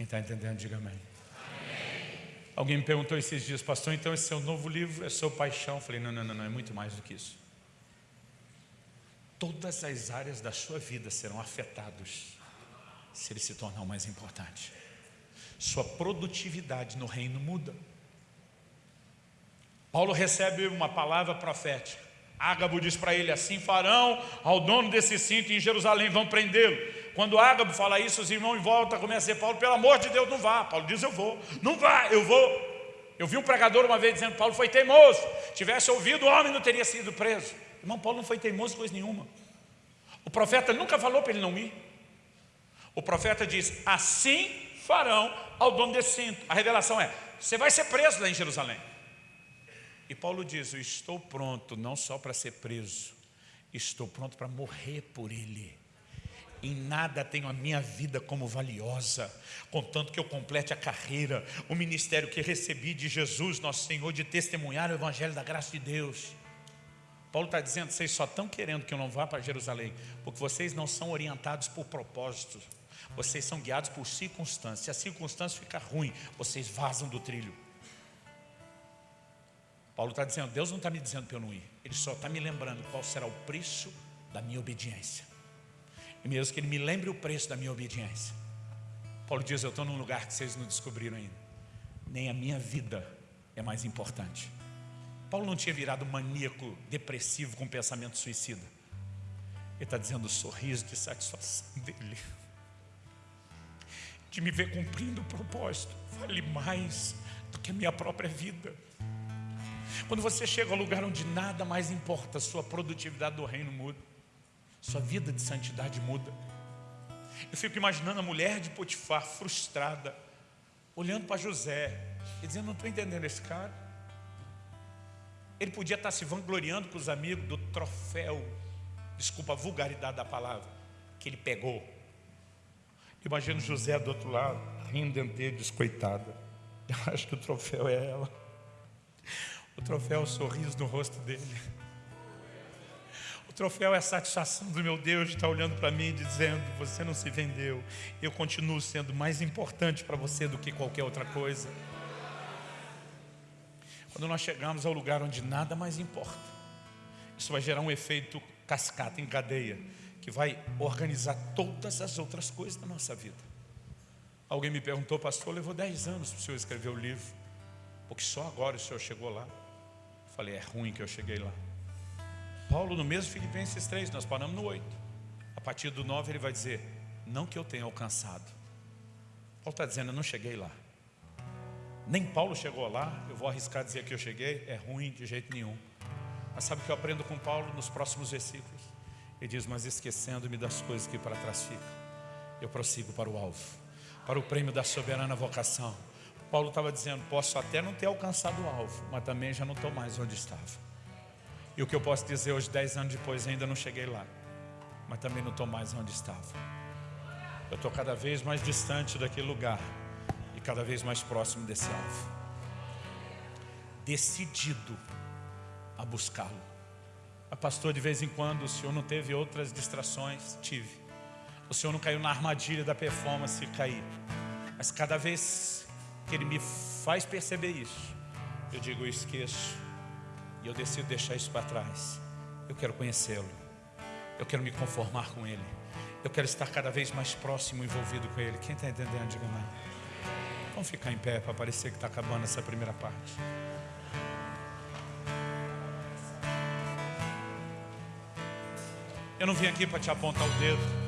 Quem está entendendo, diga amém. Alguém me perguntou esses dias, pastor, então esse é o novo livro, é sua paixão. Eu falei, não, não, não, não, é muito mais do que isso. Todas as áreas da sua vida serão afetadas se ele se tornar o mais importante. Sua produtividade no reino muda. Paulo recebe uma palavra profética. Ágabo diz para ele, assim farão ao dono desse cinto em Jerusalém, vão prendê-lo. Quando Ágabo fala isso, os irmãos em volta começam a dizer, Paulo, pelo amor de Deus, não vá. Paulo diz, eu vou. Não vá, eu vou. Eu vi um pregador uma vez dizendo, Paulo foi teimoso. Tivesse ouvido, o homem não teria sido preso. Irmão, Paulo não foi teimoso coisa nenhuma. O profeta nunca falou para ele não ir. O profeta diz, assim farão ao dono desse cinto. A revelação é, você vai ser preso lá em Jerusalém. E Paulo diz, eu estou pronto não só para ser preso, estou pronto para morrer por ele. Em nada tenho a minha vida como valiosa, contanto que eu complete a carreira, o ministério que recebi de Jesus, nosso Senhor, de testemunhar o Evangelho da graça de Deus. Paulo está dizendo, vocês só estão querendo que eu não vá para Jerusalém, porque vocês não são orientados por propósito, vocês são guiados por circunstâncias. Se a circunstância ficar ruim, vocês vazam do trilho. Paulo está dizendo, Deus não está me dizendo para eu não ir. Ele só está me lembrando qual será o preço da minha obediência. E mesmo que ele me lembre o preço da minha obediência. Paulo diz, eu estou num lugar que vocês não descobriram ainda. Nem a minha vida é mais importante. Paulo não tinha virado maníaco, depressivo, com pensamento suicida. Ele está dizendo o sorriso de satisfação dele. De me ver cumprindo o propósito. Vale mais do que a minha própria vida. Quando você chega ao lugar onde nada mais importa, sua produtividade do reino muda, sua vida de santidade muda. Eu fico imaginando a mulher de Potifar frustrada, olhando para José e dizendo: Não estou entendendo esse cara. Ele podia estar se vangloriando com os amigos do troféu, desculpa a vulgaridade da palavra, que ele pegou. Imagina José do outro lado, rindo dele, descoitada. [LAUGHS] Eu acho que o troféu é ela. O troféu é o sorriso no rosto dele. O troféu é a satisfação do meu Deus de estar olhando para mim e dizendo: Você não se vendeu, eu continuo sendo mais importante para você do que qualquer outra coisa. Quando nós chegamos ao lugar onde nada mais importa, isso vai gerar um efeito cascata em cadeia, que vai organizar todas as outras coisas da nossa vida. Alguém me perguntou, pastor, levou 10 anos para o senhor escrever o livro, porque só agora o senhor chegou lá. Falei, é ruim que eu cheguei lá. Paulo, no mesmo Filipenses 3, nós paramos no 8. A partir do 9 ele vai dizer, não que eu tenha alcançado. Paulo está dizendo, eu não cheguei lá. Nem Paulo chegou lá, eu vou arriscar dizer que eu cheguei, é ruim de jeito nenhum. Mas sabe o que eu aprendo com Paulo nos próximos versículos? Ele diz, mas esquecendo-me das coisas que para trás ficam, eu prossigo para o alvo, para o prêmio da soberana vocação Paulo estava dizendo, posso até não ter alcançado o alvo, mas também já não estou mais onde estava. E o que eu posso dizer hoje, dez anos depois, ainda não cheguei lá, mas também não estou mais onde estava. Eu estou cada vez mais distante daquele lugar e cada vez mais próximo desse alvo. Decidido a buscá-lo. A pastor, de vez em quando, o senhor não teve outras distrações? Tive. O senhor não caiu na armadilha da performance e caí. Mas cada vez que Ele me faz perceber isso, eu digo, eu esqueço, e eu decido deixar isso para trás. Eu quero conhecê-lo, eu quero me conformar com Ele, eu quero estar cada vez mais próximo, envolvido com Ele. Quem está entendendo, diga amém. Vamos ficar em pé para parecer que está acabando essa primeira parte. Eu não vim aqui para te apontar o dedo.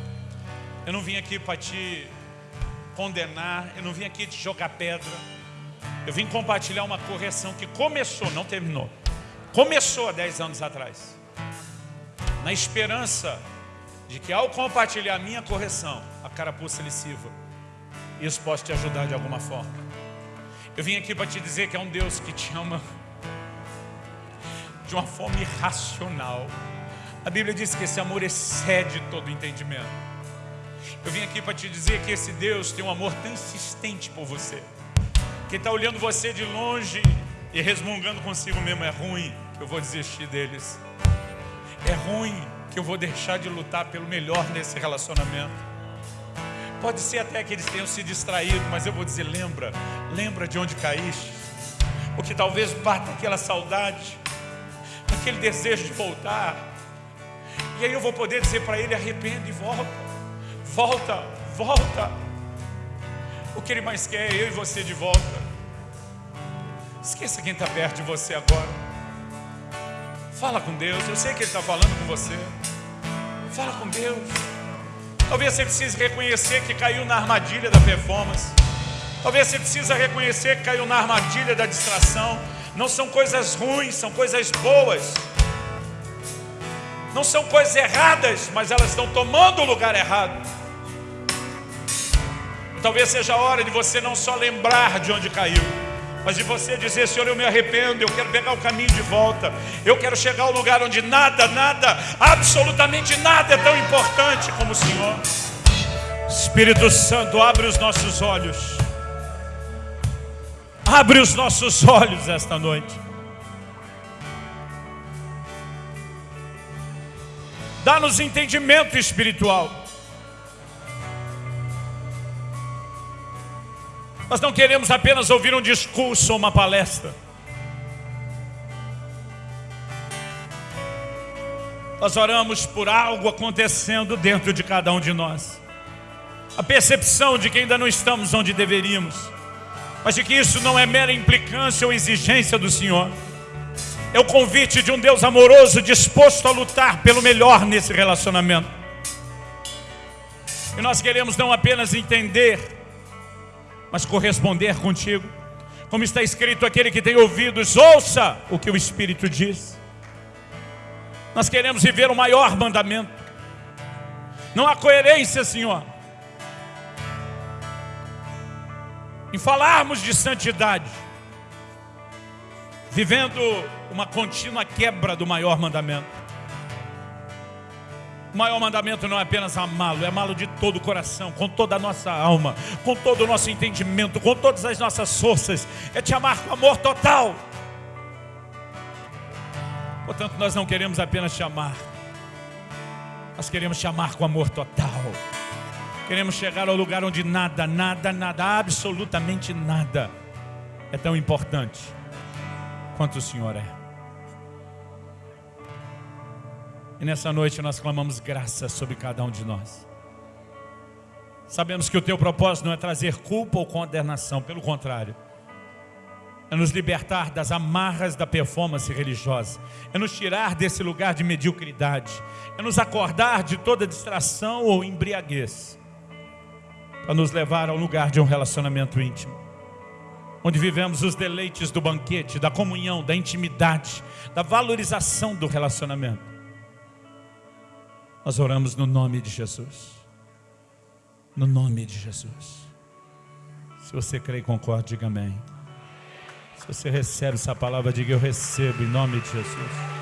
Eu não vim aqui para te condenar, eu não vim aqui te jogar pedra. Eu vim compartilhar uma correção que começou, não terminou. Começou há 10 anos atrás. Na esperança de que ao compartilhar a minha correção, a carapuça lhe. Isso possa te ajudar de alguma forma. Eu vim aqui para te dizer que é um Deus que te ama de uma forma irracional. A Bíblia diz que esse amor excede todo entendimento. Eu vim aqui para te dizer que esse Deus tem um amor tão insistente por você. Quem está olhando você de longe e resmungando consigo mesmo, é ruim que eu vou desistir deles. É ruim que eu vou deixar de lutar pelo melhor nesse relacionamento. Pode ser até que eles tenham se distraído, mas eu vou dizer, lembra, lembra de onde caíste. Porque talvez bata aquela saudade, aquele desejo de voltar. E aí eu vou poder dizer para ele, arrepende e volta. Volta, volta. O que Ele mais quer é eu e você de volta. Esqueça quem está perto de você agora. Fala com Deus. Eu sei que Ele está falando com você. Fala com Deus. Talvez você precise reconhecer que caiu na armadilha da performance. Talvez você precise reconhecer que caiu na armadilha da distração. Não são coisas ruins, são coisas boas. Não são coisas erradas, mas elas estão tomando o lugar errado. Talvez seja a hora de você não só lembrar de onde caiu, mas de você dizer, Senhor, eu me arrependo, eu quero pegar o caminho de volta, eu quero chegar ao lugar onde nada, nada, absolutamente nada é tão importante como o Senhor. Espírito Santo, abre os nossos olhos, abre os nossos olhos esta noite. Dá-nos entendimento espiritual. Nós não queremos apenas ouvir um discurso ou uma palestra. Nós oramos por algo acontecendo dentro de cada um de nós. A percepção de que ainda não estamos onde deveríamos, mas de que isso não é mera implicância ou exigência do Senhor. É o convite de um Deus amoroso disposto a lutar pelo melhor nesse relacionamento. E nós queremos não apenas entender mas corresponder contigo. Como está escrito, aquele que tem ouvidos, ouça o que o Espírito diz. Nós queremos viver o maior mandamento. Não há coerência, Senhor, em falarmos de santidade, vivendo uma contínua quebra do maior mandamento. O maior mandamento não é apenas amá-lo, é amá-lo de todo o coração, com toda a nossa alma, com todo o nosso entendimento, com todas as nossas forças. É te amar com amor total. Portanto, nós não queremos apenas te amar, nós queremos te amar com amor total. Queremos chegar ao lugar onde nada, nada, nada, absolutamente nada é tão importante quanto o Senhor é. E nessa noite nós clamamos graça sobre cada um de nós. Sabemos que o teu propósito não é trazer culpa ou condenação, pelo contrário. É nos libertar das amarras da performance religiosa. É nos tirar desse lugar de mediocridade. É nos acordar de toda distração ou embriaguez. Para nos levar ao lugar de um relacionamento íntimo. Onde vivemos os deleites do banquete, da comunhão, da intimidade, da valorização do relacionamento nós oramos no nome de Jesus. No nome de Jesus. Se você crê e concorda, diga amém. Se você recebe essa palavra, diga eu recebo em nome de Jesus.